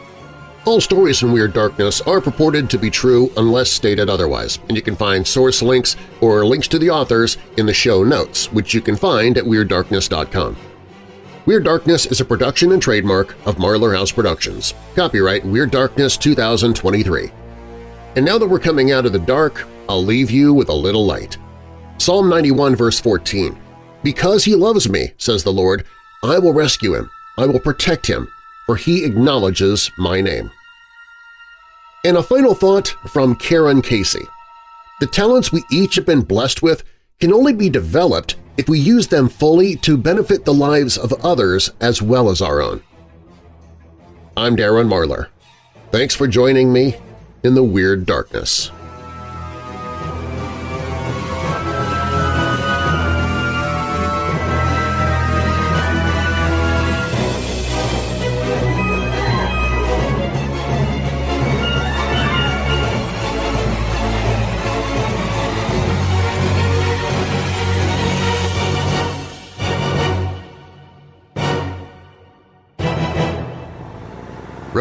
All stories in Weird Darkness are purported to be true unless stated otherwise, and you can find source links or links to the authors in the show notes, which you can find at WeirdDarkness.com. Weird Darkness is a production and trademark of Marlar House Productions. Copyright Weird Darkness 2023. And now that we're coming out of the dark, I'll leave you with a little light. Psalm 91 verse 14, Because he loves me, says the Lord, I will rescue him, I will protect him, for he acknowledges my name. And a final thought from Karen Casey. The talents we each have been blessed with can only be developed if we use them fully to benefit the lives of others as well as our own. I'm Darren Marlar. Thanks for joining me in the Weird Darkness.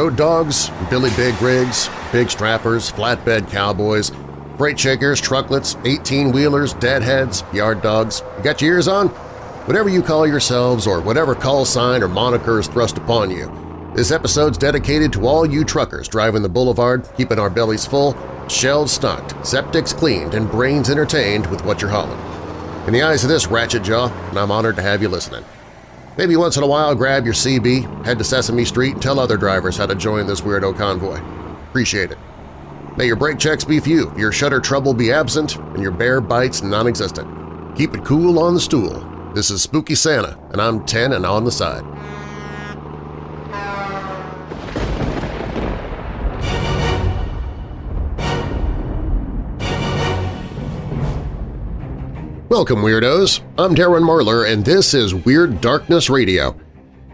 Road dogs, Billy Big rigs, big strappers, flatbed cowboys, freight shakers, trucklets, 18-wheelers, deadheads, yard dogs. You got your ears on? Whatever you call yourselves or whatever call sign or moniker is thrust upon you, this episode's dedicated to all you truckers driving the boulevard, keeping our bellies full, shelves stocked, septics cleaned, and brains entertained with what you're hauling. In the eyes of this ratchet jaw, and I'm honored to have you listening. Maybe once in a while grab your CB, head to Sesame Street, and tell other drivers how to join this weirdo convoy. Appreciate it. May your brake checks be few, your shutter trouble be absent, and your bear bites non-existent. Keep it cool on the stool. This is Spooky Santa, and I'm 10 and on the side. Welcome, Weirdos! I'm Darren Marlar, and this is Weird Darkness Radio.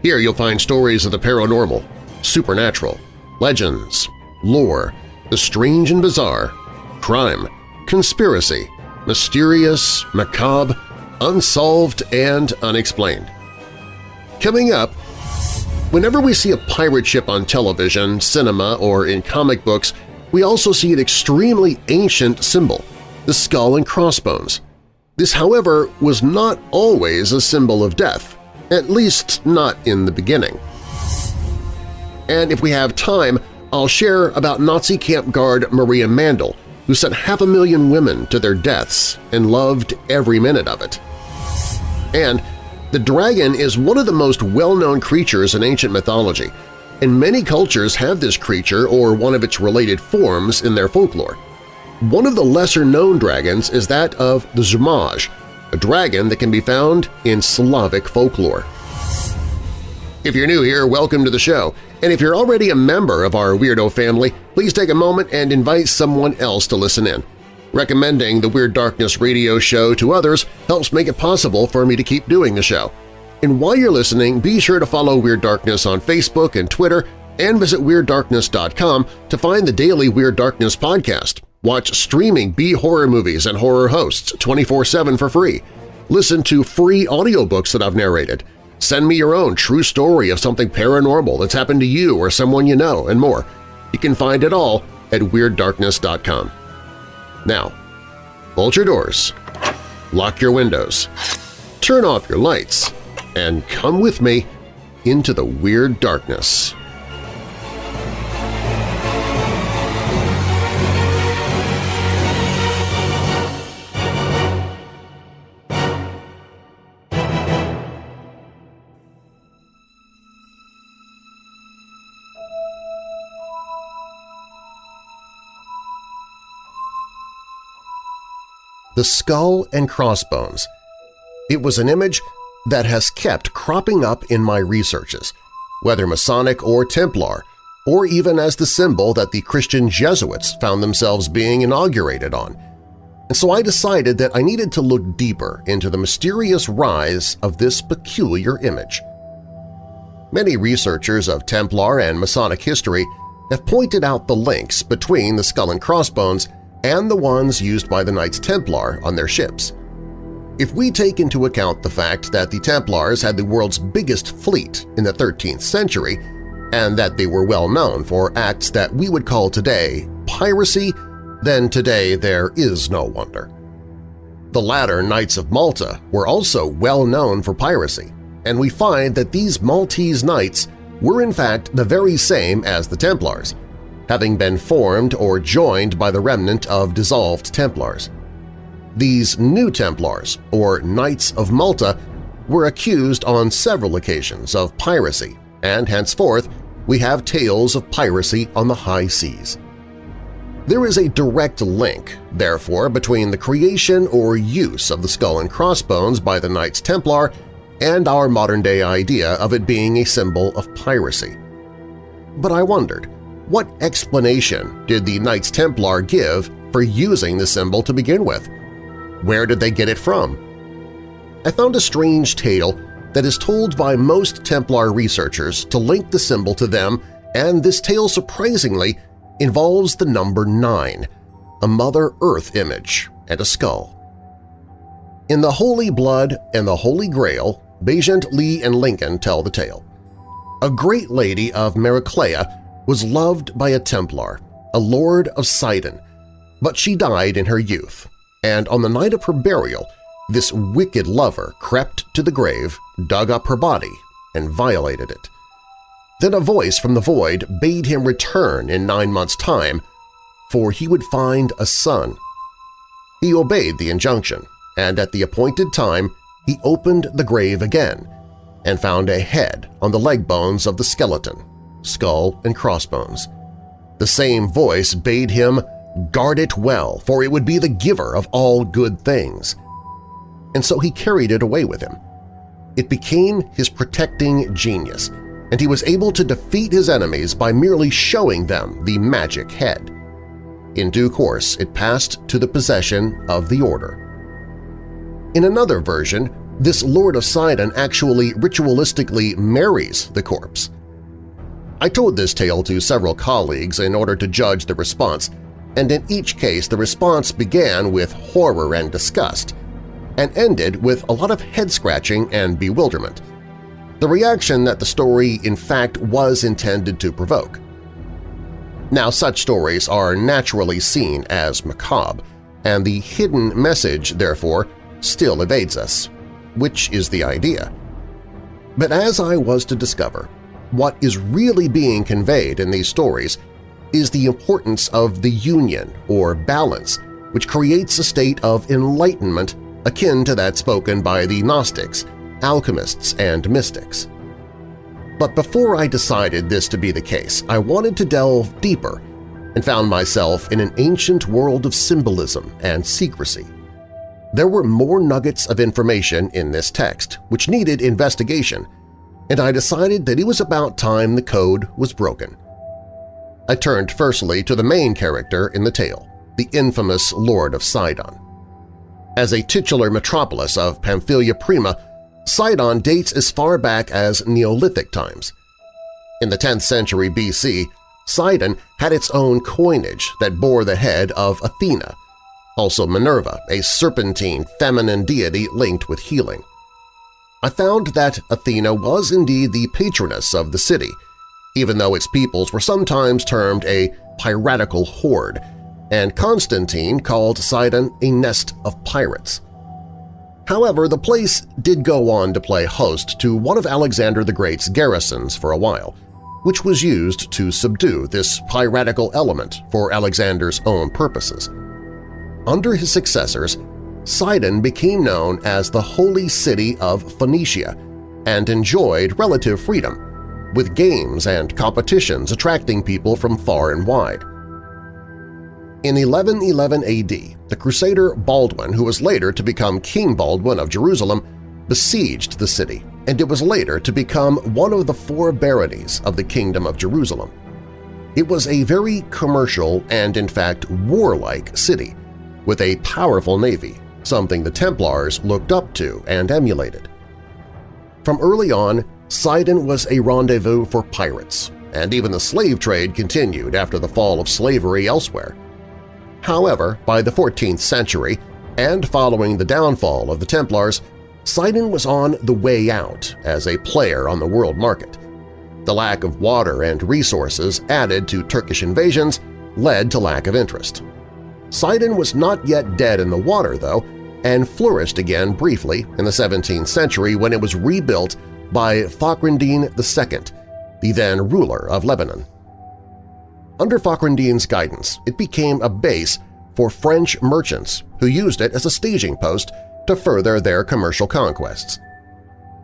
Here you'll find stories of the paranormal, supernatural, legends, lore, the strange and bizarre, crime, conspiracy, mysterious, macabre, unsolved, and unexplained. Coming up, whenever we see a pirate ship on television, cinema, or in comic books, we also see an extremely ancient symbol, the skull and crossbones. This, however, was not always a symbol of death, at least not in the beginning. And if we have time, I'll share about Nazi camp guard Maria Mandel, who sent half a million women to their deaths and loved every minute of it. And the dragon is one of the most well-known creatures in ancient mythology, and many cultures have this creature or one of its related forms in their folklore. One of the lesser-known dragons is that of the Zmaj, a dragon that can be found in Slavic folklore. If you're new here, welcome to the show, and if you're already a member of our Weirdo family, please take a moment and invite someone else to listen in. Recommending the Weird Darkness radio show to others helps make it possible for me to keep doing the show. And while you're listening, be sure to follow Weird Darkness on Facebook and Twitter and visit WeirdDarkness.com to find the daily Weird Darkness podcast. Watch streaming B-horror movies and horror hosts 24-7 for free. Listen to free audiobooks that I've narrated. Send me your own true story of something paranormal that's happened to you or someone you know, and more. You can find it all at WeirdDarkness.com. Now, bolt your doors, lock your windows, turn off your lights, and come with me into the Weird Darkness. The skull and crossbones. It was an image that has kept cropping up in my researches, whether Masonic or Templar, or even as the symbol that the Christian Jesuits found themselves being inaugurated on. And so I decided that I needed to look deeper into the mysterious rise of this peculiar image. Many researchers of Templar and Masonic history have pointed out the links between the skull and crossbones and the ones used by the Knights Templar on their ships. If we take into account the fact that the Templars had the world's biggest fleet in the 13th century and that they were well known for acts that we would call today piracy, then today there is no wonder. The latter Knights of Malta were also well known for piracy, and we find that these Maltese Knights were in fact the very same as the Templars, having been formed or joined by the remnant of dissolved Templars. These New Templars, or Knights of Malta, were accused on several occasions of piracy, and henceforth we have tales of piracy on the high seas. There is a direct link, therefore, between the creation or use of the skull and crossbones by the Knights Templar and our modern-day idea of it being a symbol of piracy. But I wondered, what explanation did the Knights Templar give for using the symbol to begin with? Where did they get it from? I found a strange tale that is told by most Templar researchers to link the symbol to them, and this tale surprisingly involves the number 9, a Mother Earth image and a skull. In The Holy Blood and the Holy Grail, Baigent, Leigh, and Lincoln tell the tale. A great lady of Maraclea was loved by a Templar, a lord of Sidon, but she died in her youth, and on the night of her burial this wicked lover crept to the grave, dug up her body, and violated it. Then a voice from the void bade him return in nine months' time, for he would find a son. He obeyed the injunction, and at the appointed time he opened the grave again and found a head on the leg bones of the skeleton, skull and crossbones. The same voice bade him guard it well, for it would be the giver of all good things. And so he carried it away with him. It became his protecting genius, and he was able to defeat his enemies by merely showing them the magic head. In due course, it passed to the possession of the Order. In another version, this Lord of Sidon actually ritualistically marries the corpse. I told this tale to several colleagues in order to judge the response, and in each case the response began with horror and disgust, and ended with a lot of head-scratching and bewilderment, the reaction that the story in fact was intended to provoke. Now such stories are naturally seen as macabre, and the hidden message, therefore, still evades us, which is the idea. But as I was to discover, what is really being conveyed in these stories is the importance of the union or balance which creates a state of enlightenment akin to that spoken by the Gnostics, alchemists, and mystics. But before I decided this to be the case, I wanted to delve deeper and found myself in an ancient world of symbolism and secrecy. There were more nuggets of information in this text, which needed investigation, and I decided that it was about time the code was broken. I turned firstly to the main character in the tale, the infamous Lord of Sidon. As a titular metropolis of Pamphylia Prima, Sidon dates as far back as Neolithic times. In the 10th century BC, Sidon had its own coinage that bore the head of Athena, also Minerva, a serpentine feminine deity linked with healing. I found that Athena was indeed the patroness of the city, even though its peoples were sometimes termed a piratical horde, and Constantine called Sidon a nest of pirates. However, the place did go on to play host to one of Alexander the Great's garrisons for a while, which was used to subdue this piratical element for Alexander's own purposes. Under his successors, Sidon became known as the Holy City of Phoenicia and enjoyed relative freedom, with games and competitions attracting people from far and wide. In 1111 AD, the Crusader Baldwin, who was later to become King Baldwin of Jerusalem, besieged the city, and it was later to become one of the four baronies of the Kingdom of Jerusalem. It was a very commercial and, in fact, warlike city, with a powerful navy, something the Templars looked up to and emulated. From early on, Sidon was a rendezvous for pirates, and even the slave trade continued after the fall of slavery elsewhere. However, by the 14th century, and following the downfall of the Templars, Sidon was on the way out as a player on the world market. The lack of water and resources added to Turkish invasions led to lack of interest. Sidon was not yet dead in the water, though, and flourished again briefly in the 17th century when it was rebuilt by Fakhrendin II, the then ruler of Lebanon. Under Fakhrendin's guidance, it became a base for French merchants who used it as a staging post to further their commercial conquests.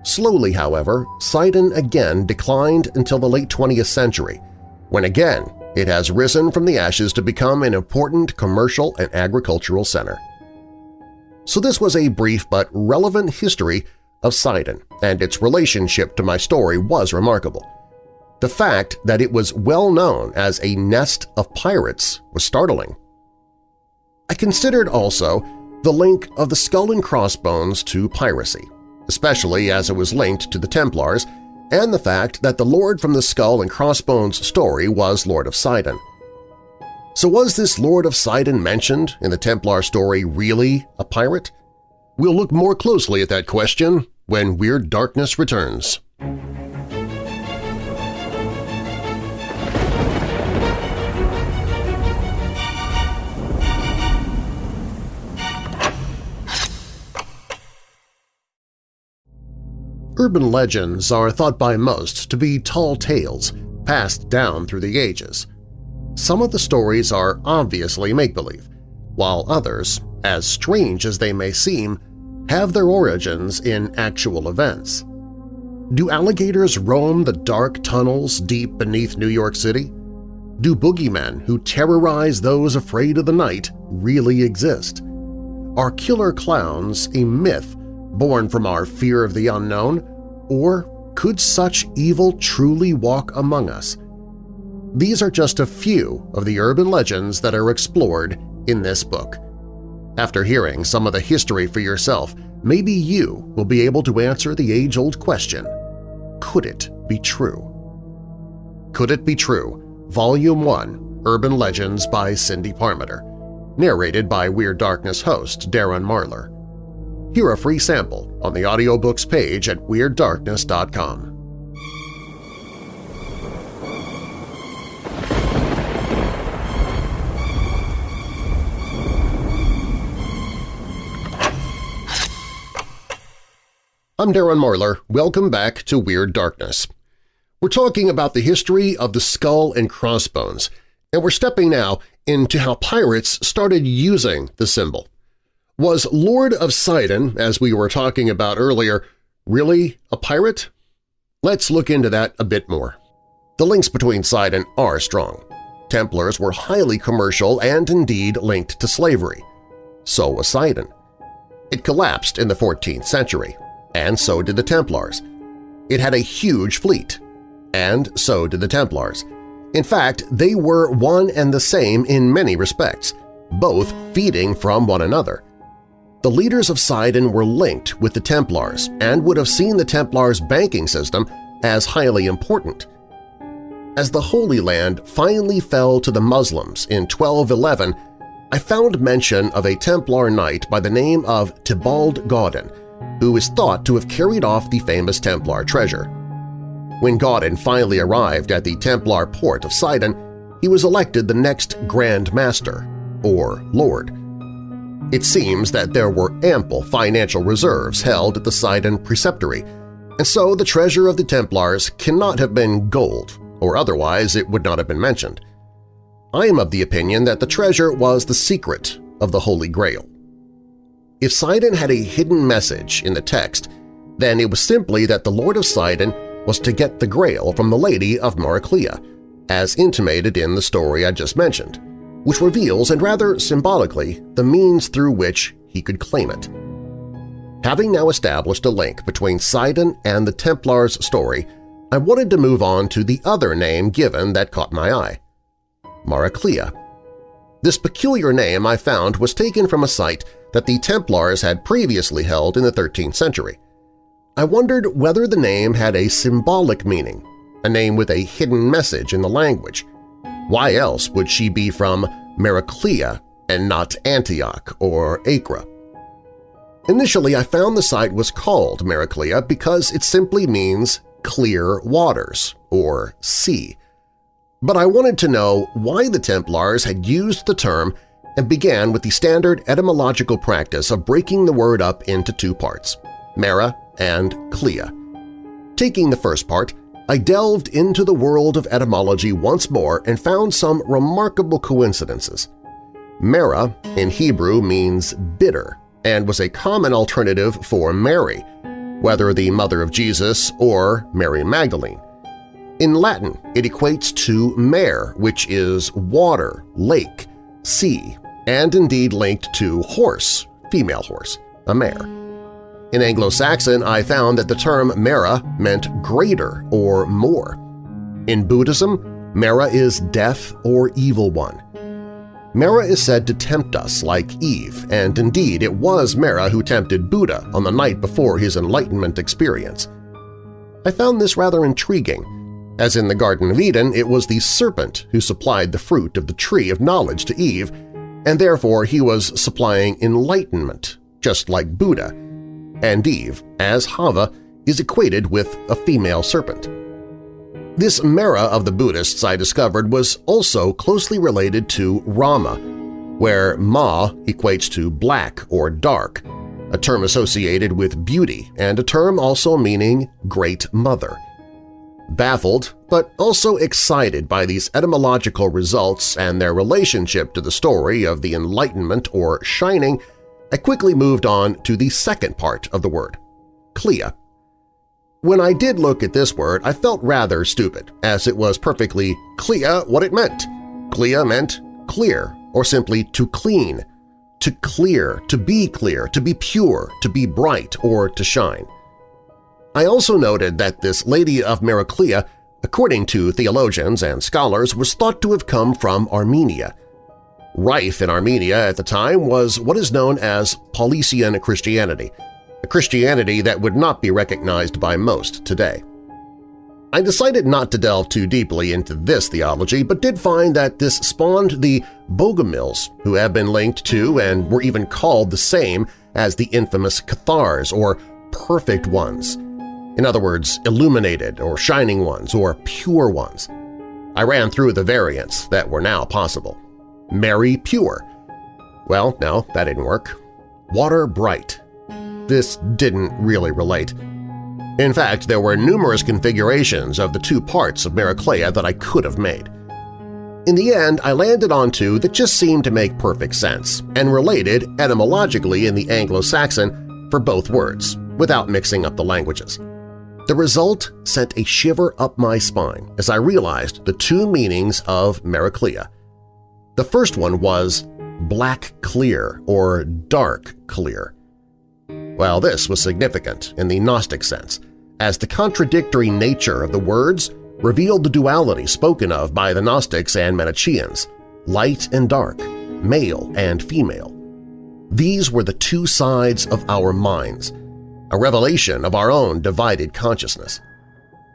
Slowly, however, Sidon again declined until the late 20th century, when again it has risen from the ashes to become an important commercial and agricultural center. So this was a brief but relevant history of Sidon, and its relationship to my story was remarkable. The fact that it was well known as a nest of pirates was startling. I considered also the link of the skull and crossbones to piracy, especially as it was linked to the Templars and the fact that the Lord from the Skull and Crossbones story was Lord of Sidon. So was this Lord of Sidon mentioned in the Templar story really a pirate? We'll look more closely at that question when Weird Darkness returns. Urban legends are thought by most to be tall tales passed down through the ages. Some of the stories are obviously make-believe, while others, as strange as they may seem, have their origins in actual events. Do alligators roam the dark tunnels deep beneath New York City? Do boogeymen who terrorize those afraid of the night really exist? Are killer clowns a myth born from our fear of the unknown, or could such evil truly walk among us? These are just a few of the urban legends that are explored in this book. After hearing some of the history for yourself, maybe you will be able to answer the age-old question, could it be true? Could It Be True? Volume 1 Urban Legends by Cindy Parmenter Narrated by Weird Darkness host Darren Marlar Hear a free sample on the audiobooks page at WeirdDarkness.com. I'm Darren Marlar. Welcome back to Weird Darkness. We're talking about the history of the skull and crossbones, and we're stepping now into how pirates started using the symbol. Was Lord of Sidon, as we were talking about earlier, really a pirate? Let's look into that a bit more. The links between Sidon are strong. Templars were highly commercial and indeed linked to slavery. So was Sidon. It collapsed in the 14th century, and so did the Templars. It had a huge fleet, and so did the Templars. In fact, they were one and the same in many respects, both feeding from one another. The leaders of Sidon were linked with the Templars and would have seen the Templars' banking system as highly important. As the Holy Land finally fell to the Muslims in 1211, I found mention of a Templar knight by the name of Tybalt Gaudin, who is thought to have carried off the famous Templar treasure. When Gaudin finally arrived at the Templar port of Sidon, he was elected the next Grand Master, or Lord. It seems that there were ample financial reserves held at the Sidon Preceptory, and so the treasure of the Templars cannot have been gold, or otherwise it would not have been mentioned. I am of the opinion that the treasure was the secret of the Holy Grail. If Sidon had a hidden message in the text, then it was simply that the Lord of Sidon was to get the Grail from the Lady of Maraclea, as intimated in the story I just mentioned which reveals, and rather symbolically, the means through which he could claim it. Having now established a link between Sidon and the Templars' story, I wanted to move on to the other name given that caught my eye – Maraclea. This peculiar name I found was taken from a site that the Templars had previously held in the 13th century. I wondered whether the name had a symbolic meaning, a name with a hidden message in the language. Why else would she be from Maraclea and not Antioch or Acre? Initially, I found the site was called Maraclea because it simply means clear waters, or sea. But I wanted to know why the Templars had used the term and began with the standard etymological practice of breaking the word up into two parts, Mara and Clea. Taking the first part, I delved into the world of etymology once more and found some remarkable coincidences. Mara in Hebrew means bitter and was a common alternative for Mary, whether the mother of Jesus or Mary Magdalene. In Latin, it equates to mare, which is water, lake, sea, and indeed linked to horse, female horse, a mare. In Anglo-Saxon, I found that the term Mara meant greater or more. In Buddhism, Mara is death or evil one. Mara is said to tempt us like Eve, and indeed it was Mara who tempted Buddha on the night before his enlightenment experience. I found this rather intriguing. As in the Garden of Eden, it was the serpent who supplied the fruit of the tree of knowledge to Eve, and therefore he was supplying enlightenment, just like Buddha, and Eve, as Hava, is equated with a female serpent. This Mara of the Buddhists I discovered was also closely related to Rama, where Ma equates to black or dark, a term associated with beauty and a term also meaning Great Mother. Baffled, but also excited by these etymological results and their relationship to the story of the Enlightenment or Shining, I quickly moved on to the second part of the word, Clea. When I did look at this word, I felt rather stupid, as it was perfectly clear what it meant. Clea meant clear, or simply to clean, to clear, to be clear, to be pure, to be bright, or to shine. I also noted that this Lady of Maraclea, according to theologians and scholars, was thought to have come from Armenia. Rife in Armenia at the time was what is known as Paulician Christianity – a Christianity that would not be recognized by most today. I decided not to delve too deeply into this theology, but did find that this spawned the Bogomils, who have been linked to and were even called the same as the infamous Cathars, or perfect ones. In other words, illuminated or shining ones or pure ones. I ran through the variants that were now possible. Mary Pure. Well, no, that didn't work. Water Bright this didn't really relate. In fact, there were numerous configurations of the two parts of Maraclea that I could have made. In the end, I landed on two that just seemed to make perfect sense and related etymologically in the Anglo-Saxon for both words, without mixing up the languages. The result sent a shiver up my spine as I realized the two meanings of Maraclea. The first one was black clear or dark clear. Well, this was significant in the Gnostic sense, as the contradictory nature of the words revealed the duality spoken of by the Gnostics and Manichaeans, light and dark, male and female. These were the two sides of our minds, a revelation of our own divided consciousness.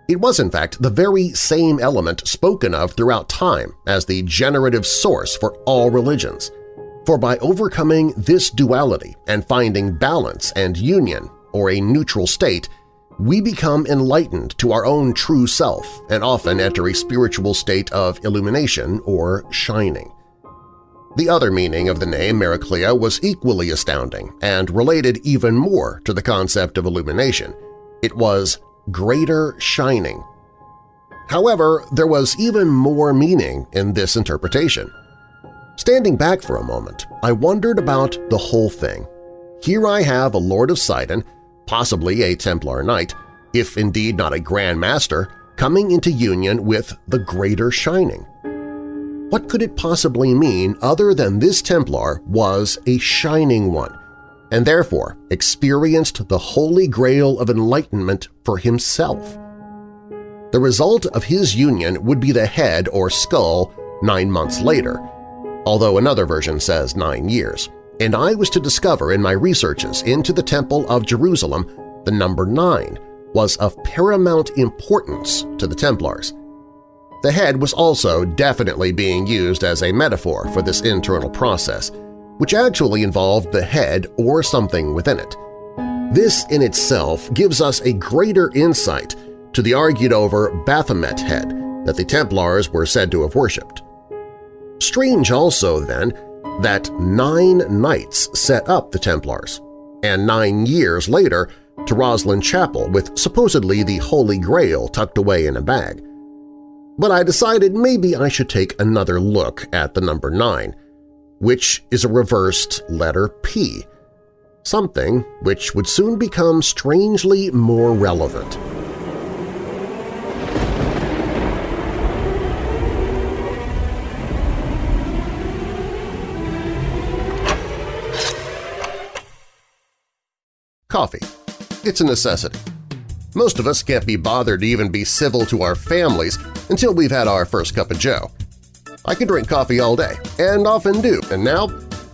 It was, in fact, the very same element spoken of throughout time as the generative source for all religions – for by overcoming this duality and finding balance and union, or a neutral state, we become enlightened to our own true self and often enter a spiritual state of illumination or shining. The other meaning of the name Maraclea was equally astounding and related even more to the concept of illumination. It was greater shining. However, there was even more meaning in this interpretation. Standing back for a moment, I wondered about the whole thing. Here I have a Lord of Sidon, possibly a Templar Knight, if indeed not a Grand Master, coming into union with the Greater Shining. What could it possibly mean other than this Templar was a Shining One, and therefore experienced the Holy Grail of Enlightenment for himself? The result of his union would be the head or skull nine months later, although another version says nine years, and I was to discover in my researches into the Temple of Jerusalem the number nine was of paramount importance to the Templars. The head was also definitely being used as a metaphor for this internal process, which actually involved the head or something within it. This in itself gives us a greater insight to the argued-over Baphomet head that the Templars were said to have worshipped. Strange also, then, that nine knights set up the Templars, and nine years later to Rosslyn Chapel with supposedly the Holy Grail tucked away in a bag. But I decided maybe I should take another look at the number 9, which is a reversed letter P, something which would soon become strangely more relevant. Coffee. It's a necessity. Most of us can't be bothered to even be civil to our families until we've had our first cup of joe. I can drink coffee all day, and often do, and now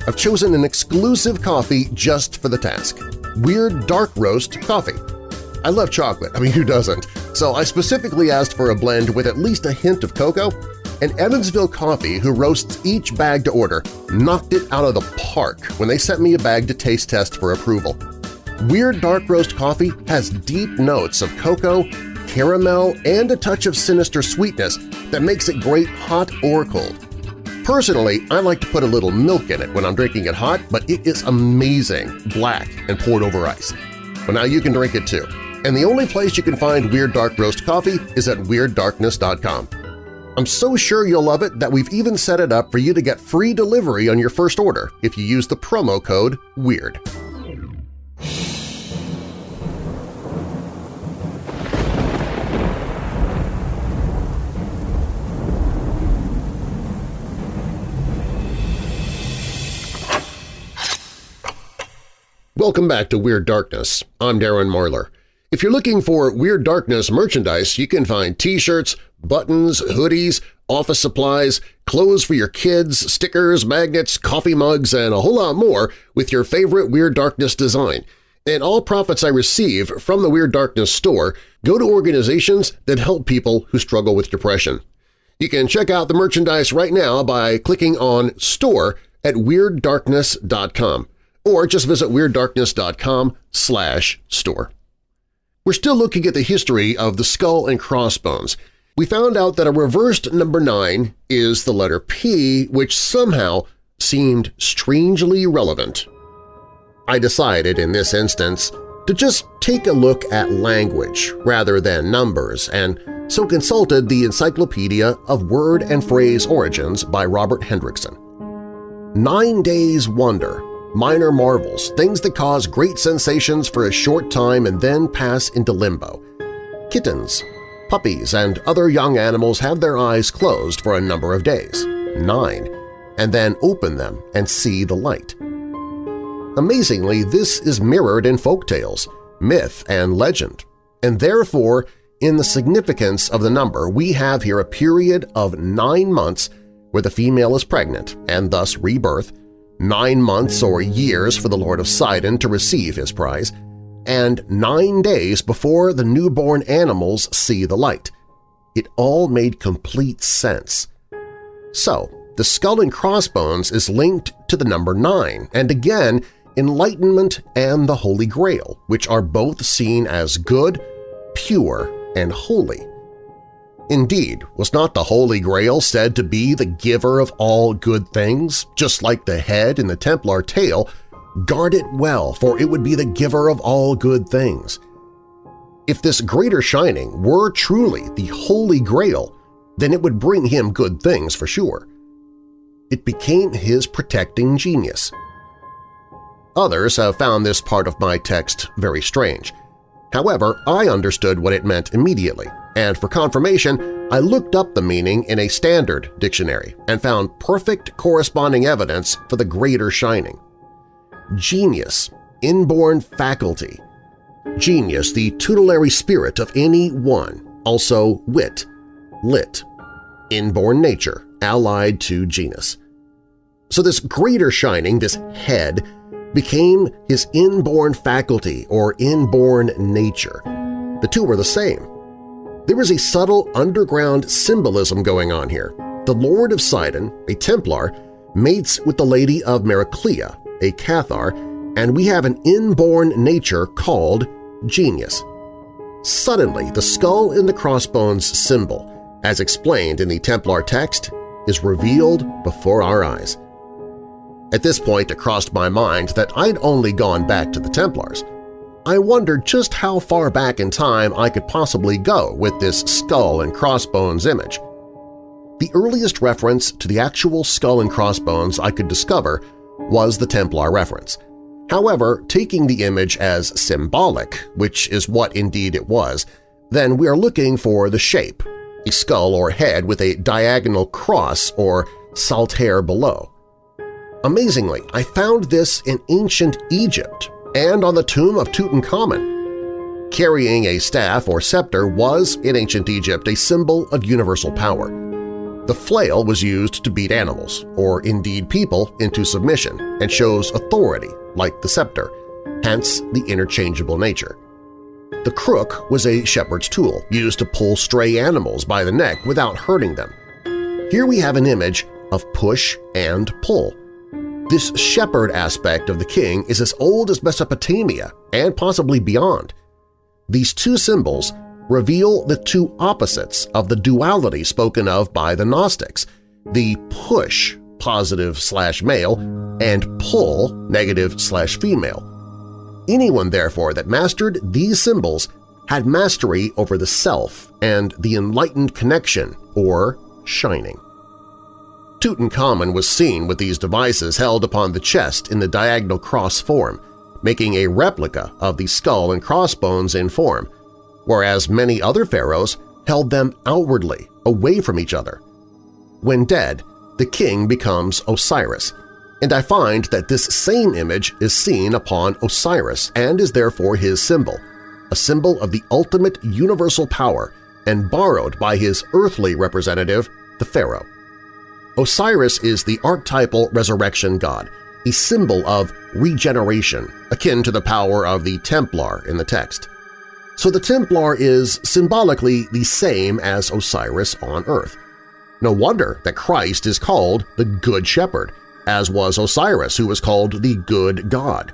I've chosen an exclusive coffee just for the task – Weird Dark Roast Coffee. I love chocolate, I mean who doesn't, so I specifically asked for a blend with at least a hint of cocoa, and Evansville Coffee, who roasts each bag to order, knocked it out of the park when they sent me a bag to taste test for approval. Weird Dark Roast coffee has deep notes of cocoa, caramel, and a touch of sinister sweetness that makes it great hot or cold. Personally, I like to put a little milk in it when I'm drinking it hot, but it is amazing, black and poured over ice. Well, now you can drink it too. And the only place you can find Weird Dark Roast coffee is at WeirdDarkness.com. I'm so sure you'll love it that we've even set it up for you to get free delivery on your first order if you use the promo code WEIRD. Welcome back to Weird Darkness. I'm Darren Marlar. If you're looking for Weird Darkness merchandise, you can find t-shirts, buttons, hoodies, office supplies, clothes for your kids, stickers, magnets, coffee mugs, and a whole lot more with your favorite Weird Darkness design. And all profits I receive from the Weird Darkness store go to organizations that help people who struggle with depression. You can check out the merchandise right now by clicking on Store at WeirdDarkness.com or just visit WeirdDarkness.com slash store. We're still looking at the history of the skull and crossbones. We found out that a reversed number 9 is the letter P, which somehow seemed strangely relevant. I decided in this instance to just take a look at language rather than numbers and so consulted the Encyclopedia of Word and Phrase Origins by Robert Hendrickson. Nine Days Wonder minor marvels, things that cause great sensations for a short time and then pass into limbo. Kittens, puppies, and other young animals have their eyes closed for a number of days, nine, and then open them and see the light. Amazingly, this is mirrored in folk tales, myth, and legend, and therefore in the significance of the number we have here a period of nine months where the female is pregnant and thus rebirth, nine months or years for the Lord of Sidon to receive his prize, and nine days before the newborn animals see the light. It all made complete sense. So, the skull and crossbones is linked to the number nine, and again, enlightenment and the Holy Grail, which are both seen as good, pure, and holy. Indeed, was not the Holy Grail said to be the giver of all good things, just like the head in the Templar tale, guard it well, for it would be the giver of all good things. If this greater shining were truly the Holy Grail, then it would bring him good things for sure. It became his protecting genius. Others have found this part of my text very strange. However, I understood what it meant immediately, and for confirmation, I looked up the meaning in a standard dictionary and found perfect corresponding evidence for the greater shining. Genius, inborn faculty. Genius, the tutelary spirit of any one, also wit, lit, inborn nature, allied to genus. So this greater shining, this head, became his inborn faculty or inborn nature. The two were the same. There was a subtle underground symbolism going on here. The Lord of Sidon, a Templar, mates with the Lady of Maraclea, a Cathar, and we have an inborn nature called genius. Suddenly, the skull in the crossbones symbol, as explained in the Templar text, is revealed before our eyes. At this point it crossed my mind that I'd only gone back to the Templars. I wondered just how far back in time I could possibly go with this skull and crossbones image. The earliest reference to the actual skull and crossbones I could discover was the Templar reference – However, taking the image as symbolic, which is what indeed it was, then we are looking for the shape, a skull or head with a diagonal cross or saltire below. Amazingly, I found this in ancient Egypt and on the tomb of Tutankhamun. Carrying a staff or scepter was, in ancient Egypt, a symbol of universal power. The flail was used to beat animals, or indeed people, into submission and shows authority like the scepter, hence the interchangeable nature. The crook was a shepherd's tool used to pull stray animals by the neck without hurting them. Here we have an image of push and pull. This shepherd aspect of the king is as old as Mesopotamia and possibly beyond. These two symbols reveal the two opposites of the duality spoken of by the Gnostics, the push positive slash male, and pull negative slash female. Anyone, therefore, that mastered these symbols had mastery over the self and the enlightened connection, or shining. Tutankhamun was seen with these devices held upon the chest in the diagonal cross form, making a replica of the skull and crossbones in form, whereas many other pharaohs held them outwardly, away from each other. When dead, the king becomes Osiris, and I find that this same image is seen upon Osiris and is therefore his symbol, a symbol of the ultimate universal power and borrowed by his earthly representative, the pharaoh. Osiris is the archetypal resurrection god, a symbol of regeneration, akin to the power of the Templar in the text. So the Templar is symbolically the same as Osiris on Earth. No wonder that Christ is called the Good Shepherd, as was Osiris, who was called the Good God.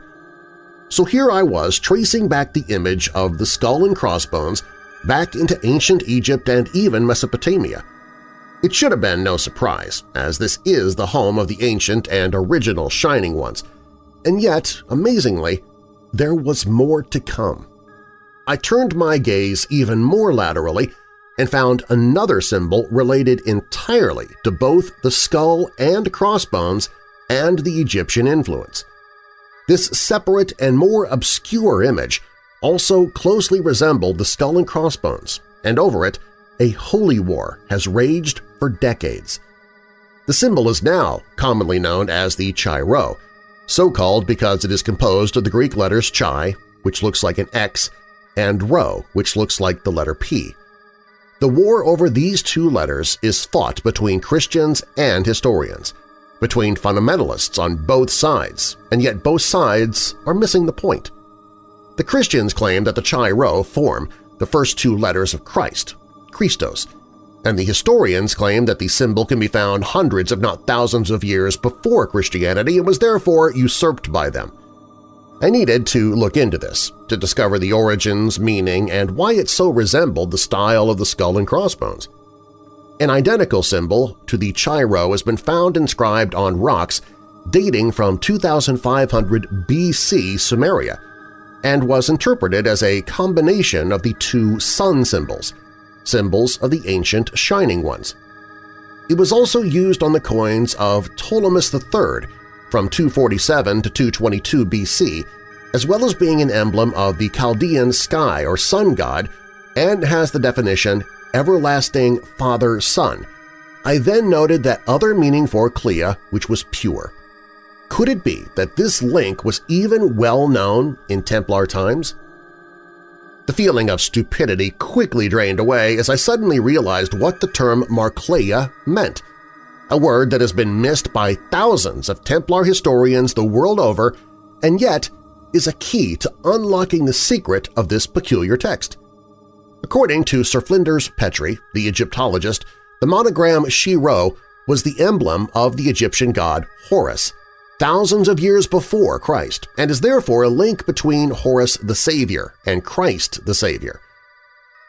So here I was tracing back the image of the skull and crossbones back into ancient Egypt and even Mesopotamia. It should have been no surprise, as this is the home of the ancient and original Shining Ones. And yet, amazingly, there was more to come. I turned my gaze even more laterally and found another symbol related entirely to both the skull and crossbones and the Egyptian influence. This separate and more obscure image also closely resembled the skull and crossbones, and over it a holy war has raged for decades. The symbol is now commonly known as the Chi Rho, so called because it is composed of the Greek letters Chi, which looks like an X, and Rho, which looks like the letter P. The war over these two letters is fought between Christians and historians, between fundamentalists on both sides, and yet both sides are missing the point. The Christians claim that the Chi Rho form the first two letters of Christ, Christos, and the historians claim that the symbol can be found hundreds if not thousands of years before Christianity and was therefore usurped by them. I needed to look into this, to discover the origins, meaning, and why it so resembled the style of the skull and crossbones. An identical symbol to the Chi Rho has been found inscribed on rocks dating from 2500 BC Sumeria and was interpreted as a combination of the two sun symbols, symbols of the ancient Shining Ones. It was also used on the coins of Ptolemys III from 247 to 222 BC, as well as being an emblem of the Chaldean sky or sun god and has the definition everlasting father-son. I then noted that other meaning for Clea, which was pure. Could it be that this link was even well known in Templar times? The feeling of stupidity quickly drained away as I suddenly realized what the term Maraclea meant – a word that has been missed by thousands of Templar historians the world over and yet is a key to unlocking the secret of this peculiar text. According to Sir Flinders Petrie, the Egyptologist, the monogram Chi-Rho was the emblem of the Egyptian god Horus, thousands of years before Christ, and is therefore a link between Horus the Savior and Christ the Savior.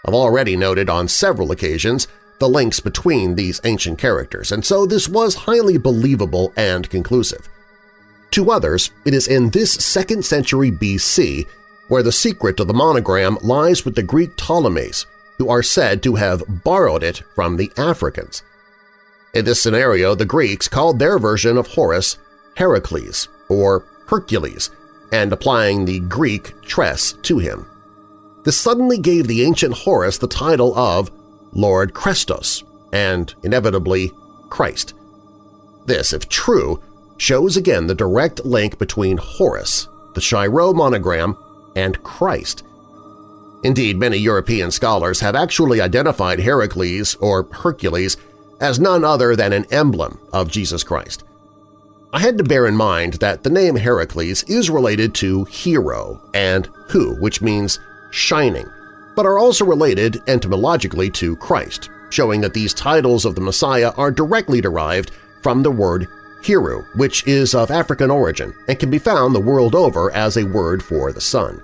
I've already noted on several occasions the links between these ancient characters, and so this was highly believable and conclusive. To others, it is in this 2nd century BC where the secret of the monogram lies with the Greek Ptolemies, who are said to have borrowed it from the Africans. In this scenario, the Greeks called their version of Horus Heracles or Hercules, and applying the Greek tres to him. This suddenly gave the ancient Horus the title of Lord Christos and, inevitably, Christ. This, if true, shows again the direct link between Horus, the Chi-Rho monogram, and Christ. Indeed, many European scholars have actually identified Heracles or Hercules as none other than an emblem of Jesus Christ. I had to bear in mind that the name Heracles is related to hero and hu, which means shining, but are also related etymologically to Christ, showing that these titles of the Messiah are directly derived from the word Heru, which is of African origin and can be found the world over as a word for the sun.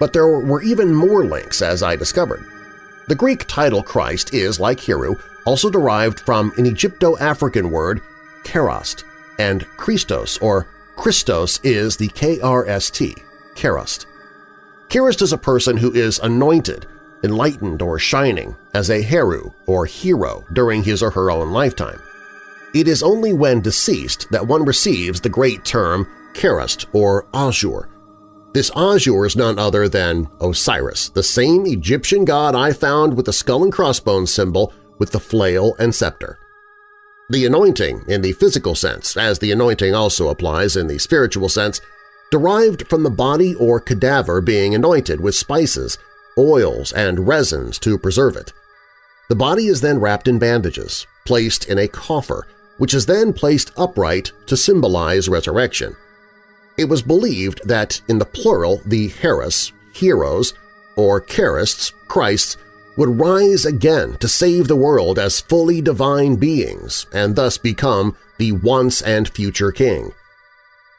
But there were even more links, as I discovered. The Greek title Christ is, like Heru, also derived from an Egypto-African word, kerast, and Christos or Christos is the K-R-S-T, kerast. Kerast is a person who is anointed, enlightened, or shining as a Heru or hero during his or her own lifetime. It is only when deceased that one receives the great term Kerast or Azure. This Azure is none other than Osiris, the same Egyptian god I found with the skull and crossbones symbol with the flail and scepter. The anointing in the physical sense, as the anointing also applies in the spiritual sense, derived from the body or cadaver being anointed with spices, oils, and resins to preserve it. The body is then wrapped in bandages, placed in a coffer, which is then placed upright to symbolize resurrection. It was believed that in the plural the Heros, heroes, or Charists, Christs, would rise again to save the world as fully divine beings and thus become the once and future king.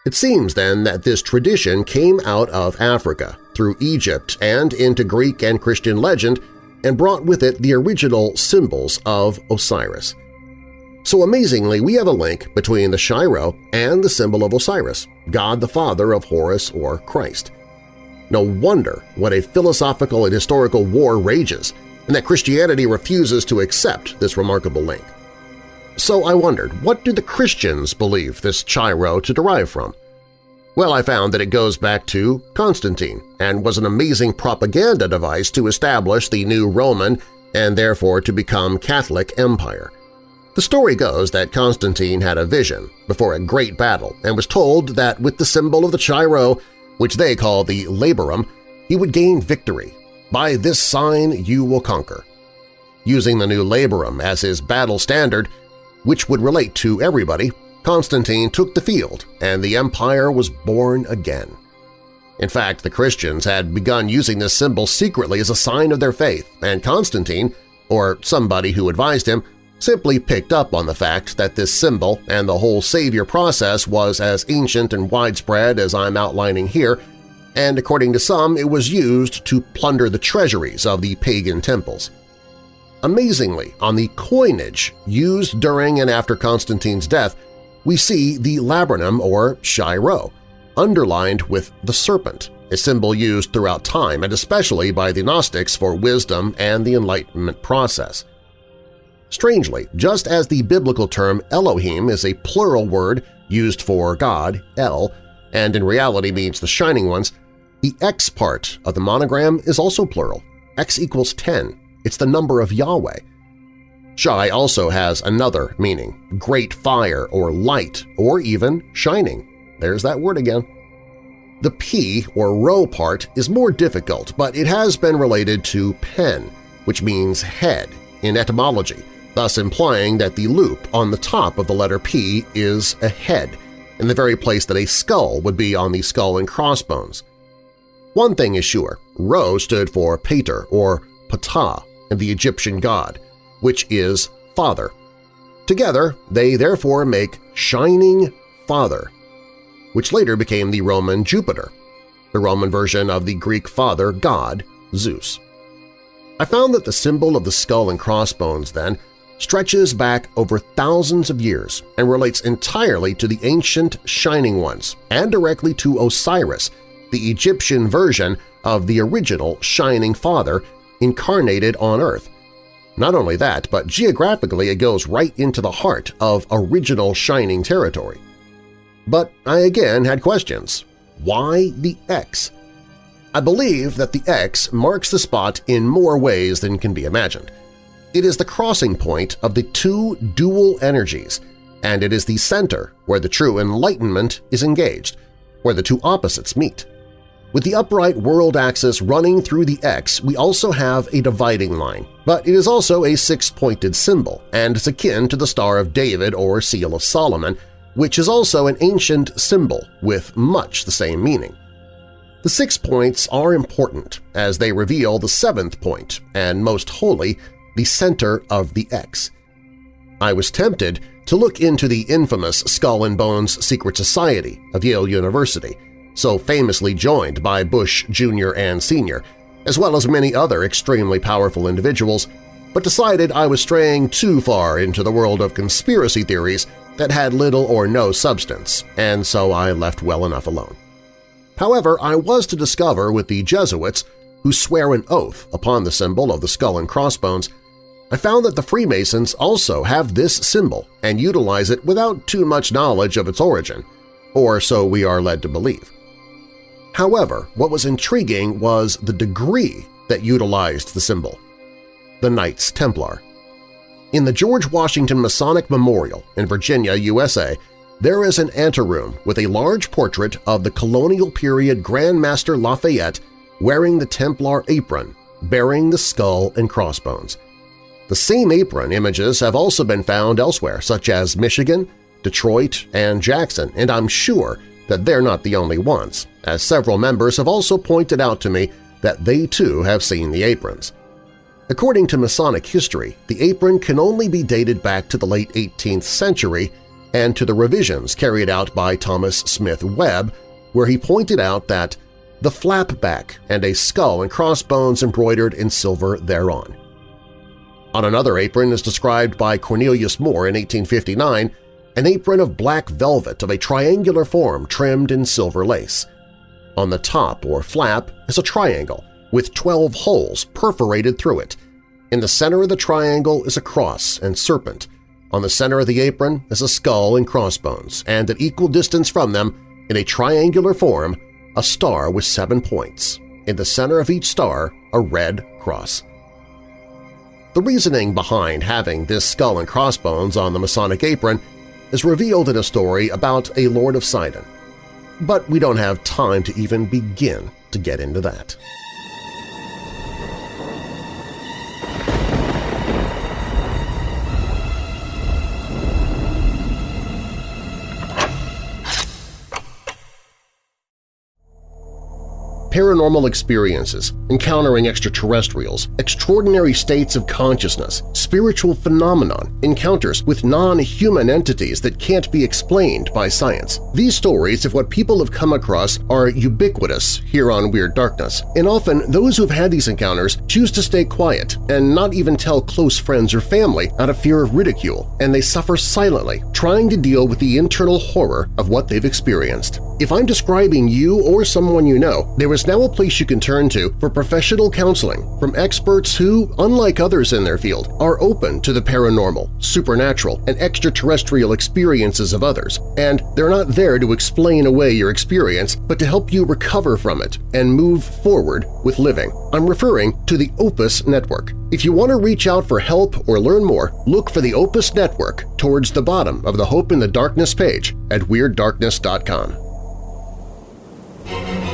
It seems then that this tradition came out of Africa, through Egypt and into Greek and Christian legend and brought with it the original symbols of Osiris. So amazingly, we have a link between the Chi-Rho and the symbol of Osiris, God the Father of Horus or Christ. No wonder what a philosophical and historical war rages, and that Christianity refuses to accept this remarkable link. So I wondered, what do the Christians believe this Chi-Rho to derive from? Well, I found that it goes back to Constantine and was an amazing propaganda device to establish the new Roman and therefore to become Catholic empire. The story goes that Constantine had a vision before a great battle and was told that with the symbol of the Chi-Rho, which they call the Labarum, he would gain victory. By this sign you will conquer. Using the new Labarum as his battle standard, which would relate to everybody, Constantine took the field and the empire was born again. In fact, the Christians had begun using this symbol secretly as a sign of their faith, and Constantine, or somebody who advised him, simply picked up on the fact that this symbol and the whole savior process was as ancient and widespread as I'm outlining here, and according to some it was used to plunder the treasuries of the pagan temples. Amazingly, on the coinage used during and after Constantine's death, we see the Labarum or Chi-Rho, underlined with the serpent, a symbol used throughout time and especially by the Gnostics for wisdom and the Enlightenment process. Strangely, just as the biblical term Elohim is a plural word used for God, El, and in reality means the Shining Ones, the X part of the monogram is also plural. X equals 10. It's the number of Yahweh. Shai also has another meaning, great fire or light or even shining. There's that word again. The P or rho part is more difficult, but it has been related to pen, which means head in etymology, thus implying that the loop on the top of the letter P is a head, in the very place that a skull would be on the skull and crossbones. One thing is sure, Ro stood for Pater or Ptah in the Egyptian god, which is Father. Together, they therefore make Shining Father, which later became the Roman Jupiter, the Roman version of the Greek father god Zeus. I found that the symbol of the skull and crossbones, then, stretches back over thousands of years and relates entirely to the ancient Shining Ones and directly to Osiris, the Egyptian version of the original Shining Father incarnated on Earth. Not only that, but geographically it goes right into the heart of original Shining territory. But I again had questions. Why the X? I believe that the X marks the spot in more ways than can be imagined. It is the crossing point of the two dual energies, and it is the center where the true enlightenment is engaged, where the two opposites meet. With the upright world axis running through the X, we also have a dividing line, but it is also a six-pointed symbol and is akin to the Star of David or Seal of Solomon, which is also an ancient symbol with much the same meaning. The six points are important as they reveal the seventh point, and most holy, the center of the X. I was tempted to look into the infamous Skull and Bones Secret Society of Yale University, so famously joined by Bush Jr. and Sr., as well as many other extremely powerful individuals, but decided I was straying too far into the world of conspiracy theories that had little or no substance, and so I left well enough alone. However, I was to discover with the Jesuits, who swear an oath upon the symbol of the skull and crossbones, I found that the Freemasons also have this symbol and utilize it without too much knowledge of its origin, or so we are led to believe. However, what was intriguing was the degree that utilized the symbol – the Knights Templar. In the George Washington Masonic Memorial in Virginia, USA, there is an anteroom with a large portrait of the colonial period Grand Master Lafayette wearing the Templar apron, bearing the skull and crossbones. The same apron images have also been found elsewhere, such as Michigan, Detroit, and Jackson, and I'm sure that they're not the only ones, as several members have also pointed out to me that they too have seen the aprons. According to Masonic history, the apron can only be dated back to the late 18th century and to the revisions carried out by Thomas Smith Webb, where he pointed out that the flap back and a skull and crossbones embroidered in silver thereon. On another apron is described by Cornelius Moore in 1859 an apron of black velvet of a triangular form trimmed in silver lace. On the top or flap is a triangle with 12 holes perforated through it. In the center of the triangle is a cross and serpent. On the center of the apron is a skull and crossbones, and at equal distance from them, in a triangular form, a star with seven points. In the center of each star, a red cross. The reasoning behind having this skull and crossbones on the Masonic apron is revealed in a story about a Lord of Sidon. But we don't have time to even begin to get into that. Paranormal experiences, encountering extraterrestrials, extraordinary states of consciousness, spiritual phenomenon, encounters with non-human entities that can't be explained by science. These stories of what people have come across are ubiquitous here on Weird Darkness, and often those who've had these encounters choose to stay quiet and not even tell close friends or family out of fear of ridicule, and they suffer silently, trying to deal with the internal horror of what they've experienced. If I'm describing you or someone you know, there is now a place you can turn to for professional counseling from experts who, unlike others in their field, are open to the paranormal, supernatural, and extraterrestrial experiences of others, and they're not there to explain away your experience but to help you recover from it and move forward with living. I'm referring to the Opus Network. If you want to reach out for help or learn more, look for the Opus Network towards the bottom of the Hope in the Darkness page at WeirdDarkness.com.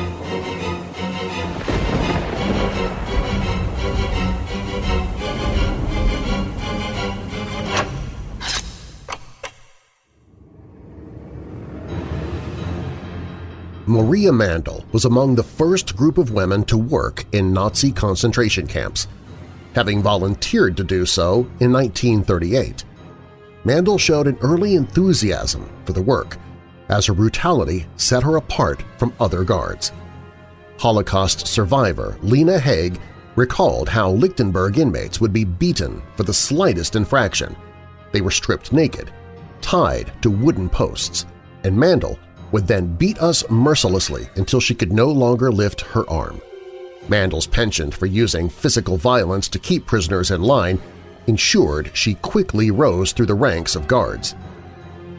Maria Mandel was among the first group of women to work in Nazi concentration camps, having volunteered to do so in 1938. Mandel showed an early enthusiasm for the work, as her brutality set her apart from other guards. Holocaust survivor Lena Haig recalled how Lichtenburg inmates would be beaten for the slightest infraction. They were stripped naked, tied to wooden posts, and Mandel would then beat us mercilessly until she could no longer lift her arm. Mandel's penchant for using physical violence to keep prisoners in line ensured she quickly rose through the ranks of guards.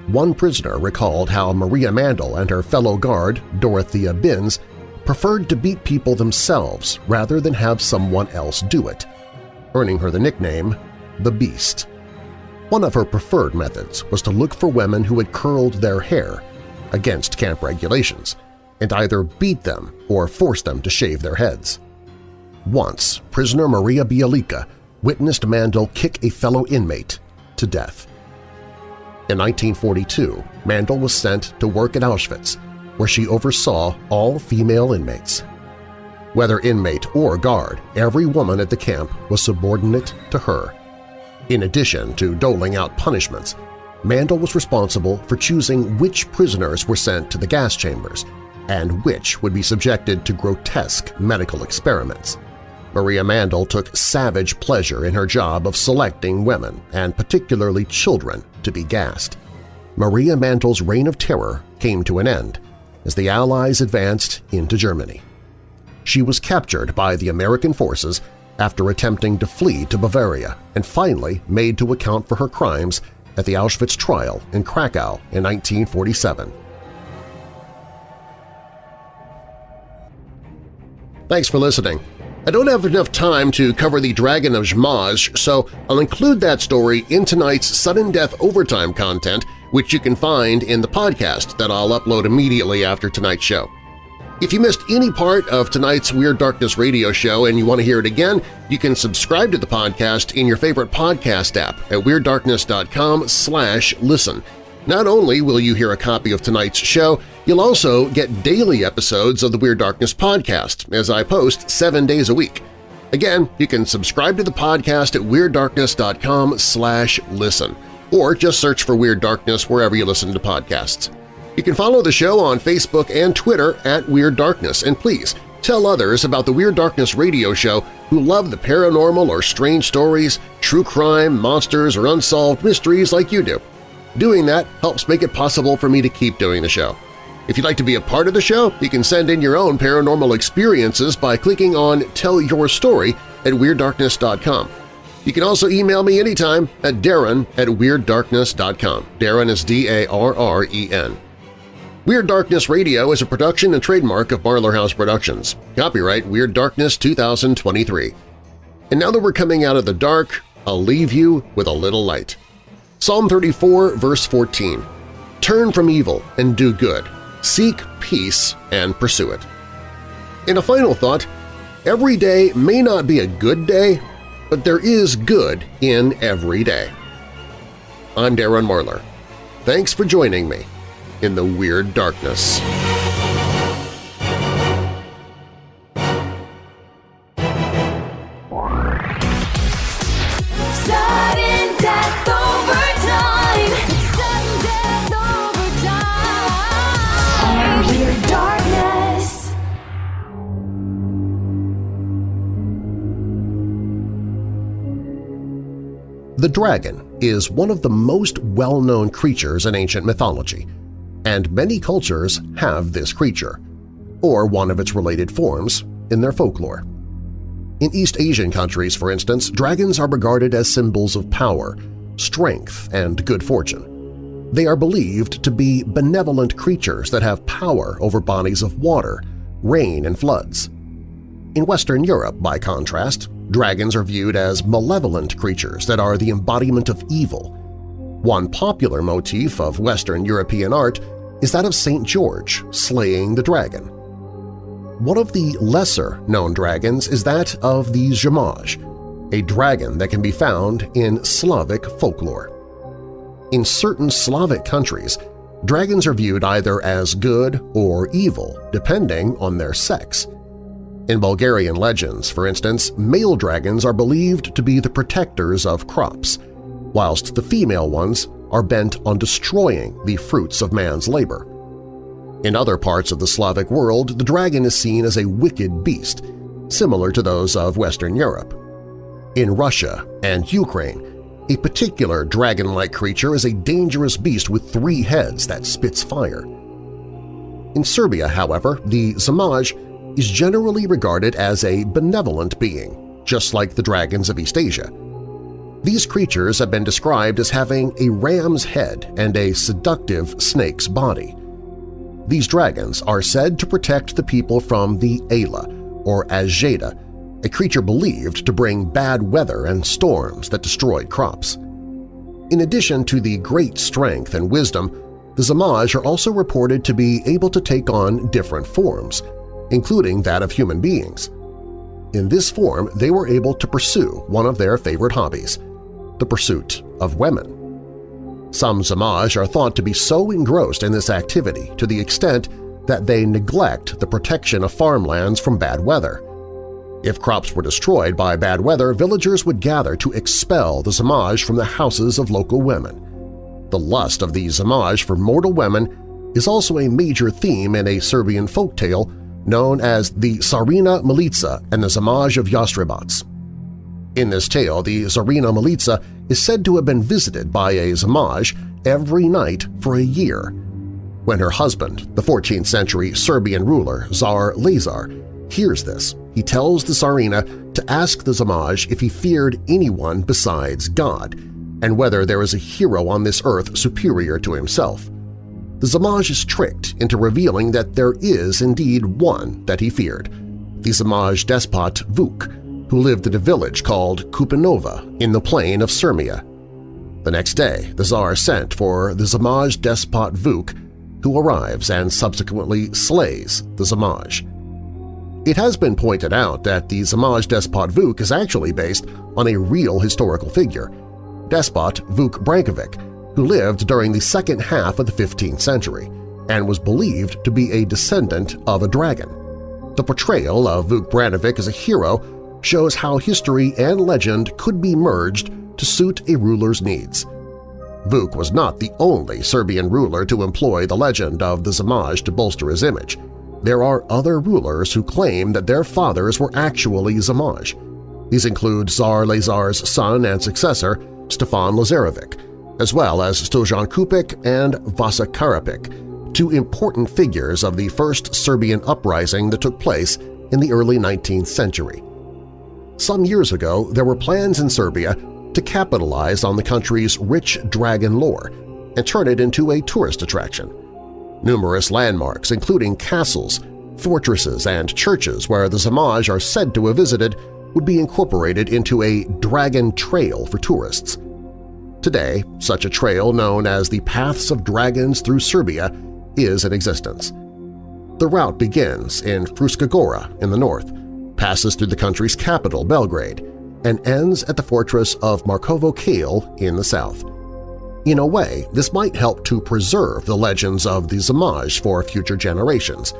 One prisoner recalled how Maria Mandel and her fellow guard, Dorothea Binz, preferred to beat people themselves rather than have someone else do it, earning her the nickname the Beast. One of her preferred methods was to look for women who had curled their hair against camp regulations and either beat them or force them to shave their heads. Once, prisoner Maria Bialica witnessed Mandel kick a fellow inmate to death. In 1942, Mandel was sent to work at Auschwitz, where she oversaw all female inmates. Whether inmate or guard, every woman at the camp was subordinate to her. In addition to doling out punishments, Mandel was responsible for choosing which prisoners were sent to the gas chambers and which would be subjected to grotesque medical experiments. Maria Mandel took savage pleasure in her job of selecting women, and particularly children, to be gassed. Maria Mandel's reign of terror came to an end as the Allies advanced into Germany. She was captured by the American forces after attempting to flee to Bavaria and finally made to account for her crimes at the Auschwitz trial in Krakow in 1947. Thanks for listening. I don't have enough time to cover the Dragon of Zmaj, so I'll include that story in tonight's Sudden Death Overtime content, which you can find in the podcast that I'll upload immediately after tonight's show. If you missed any part of tonight's Weird Darkness radio show and you want to hear it again, you can subscribe to the podcast in your favorite podcast app at WeirdDarkness.com slash listen. Not only will you hear a copy of tonight's show, you'll also get daily episodes of the Weird Darkness podcast as I post seven days a week. Again, you can subscribe to the podcast at WeirdDarkness.com slash listen, or just search for Weird Darkness wherever you listen to podcasts. You can follow the show on Facebook and Twitter at Weird Darkness, and please tell others about the Weird Darkness radio show who love the paranormal or strange stories, true crime, monsters, or unsolved mysteries like you do. Doing that helps make it possible for me to keep doing the show. If you'd like to be a part of the show, you can send in your own paranormal experiences by clicking on Tell Your Story at WeirdDarkness.com. You can also email me anytime at darren at WeirdDarkness.com. Darren is D-A-R-R-E-N. Weird Darkness Radio is a production and trademark of Marlar House Productions. Copyright Weird Darkness 2023. And now that we're coming out of the dark, I'll leave you with a little light. Psalm 34, verse 14. Turn from evil and do good. Seek peace and pursue it. In a final thought, every day may not be a good day, but there is good in every day. I'm Darren Marlar. Thanks for joining me in the Weird Darkness. Sudden death overtime. Sudden death overtime. Weird darkness. The dragon is one of the most well-known creatures in ancient mythology, and many cultures have this creature, or one of its related forms, in their folklore. In East Asian countries, for instance, dragons are regarded as symbols of power, strength, and good fortune. They are believed to be benevolent creatures that have power over bodies of water, rain, and floods. In Western Europe, by contrast, dragons are viewed as malevolent creatures that are the embodiment of evil. One popular motif of Western European art is that of St. George slaying the dragon. One of the lesser-known dragons is that of the Zmaj, a dragon that can be found in Slavic folklore. In certain Slavic countries, dragons are viewed either as good or evil, depending on their sex. In Bulgarian legends, for instance, male dragons are believed to be the protectors of crops, whilst the female ones are bent on destroying the fruits of man's labor. In other parts of the Slavic world, the dragon is seen as a wicked beast, similar to those of Western Europe. In Russia and Ukraine, a particular dragon-like creature is a dangerous beast with three heads that spits fire. In Serbia, however, the Zamaj is generally regarded as a benevolent being, just like the dragons of East Asia. These creatures have been described as having a ram's head and a seductive snake's body. These dragons are said to protect the people from the Ayla, or Azjeda, a creature believed to bring bad weather and storms that destroyed crops. In addition to the great strength and wisdom, the Zamaj are also reported to be able to take on different forms, including that of human beings. In this form, they were able to pursue one of their favorite hobbies – the pursuit of women. Some Zamaj are thought to be so engrossed in this activity to the extent that they neglect the protection of farmlands from bad weather. If crops were destroyed by bad weather, villagers would gather to expel the Zamaj from the houses of local women. The lust of the Zamaj for mortal women is also a major theme in a Serbian folk tale known as the Tsarina Milica and the Zamaj of Jastrebac. In this tale, the Tsarina Milica is said to have been visited by a Zamaj every night for a year. When her husband, the 14th-century Serbian ruler Tsar Lazar, hears this, he tells the Tsarina to ask the Zamaj if he feared anyone besides God and whether there is a hero on this earth superior to himself. The Zamaj is tricked into revealing that there is indeed one that he feared, the Zamaj despot Vuk, who lived in a village called Kupinova in the plain of Sirmia. The next day, the Tsar sent for the Zamaj despot Vuk, who arrives and subsequently slays the Zamaj. It has been pointed out that the Zamaj despot Vuk is actually based on a real historical figure, despot Vuk Brankovic, who lived during the second half of the 15th century and was believed to be a descendant of a dragon. The portrayal of Vuk Brankovic as a hero shows how history and legend could be merged to suit a ruler's needs. Vuk was not the only Serbian ruler to employ the legend of the Zamaj to bolster his image there are other rulers who claim that their fathers were actually Zamaj. These include Tsar Lazar's son and successor, Stefan Lazarevic, as well as Stojan Kupic and Vasa Karapic, two important figures of the first Serbian uprising that took place in the early 19th century. Some years ago, there were plans in Serbia to capitalize on the country's rich dragon lore and turn it into a tourist attraction. Numerous landmarks, including castles, fortresses, and churches where the Zamaj are said to have visited, would be incorporated into a Dragon Trail for tourists. Today, such a trail known as the Paths of Dragons through Serbia is in existence. The route begins in Fruška Gora in the north, passes through the country's capital, Belgrade, and ends at the fortress of Markovo Kale in the south. In a way, this might help to preserve the legends of the Zamaj for future generations,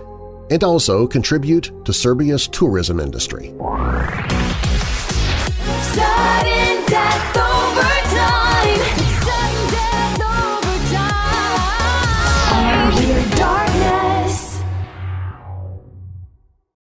and also contribute to Serbia's tourism industry.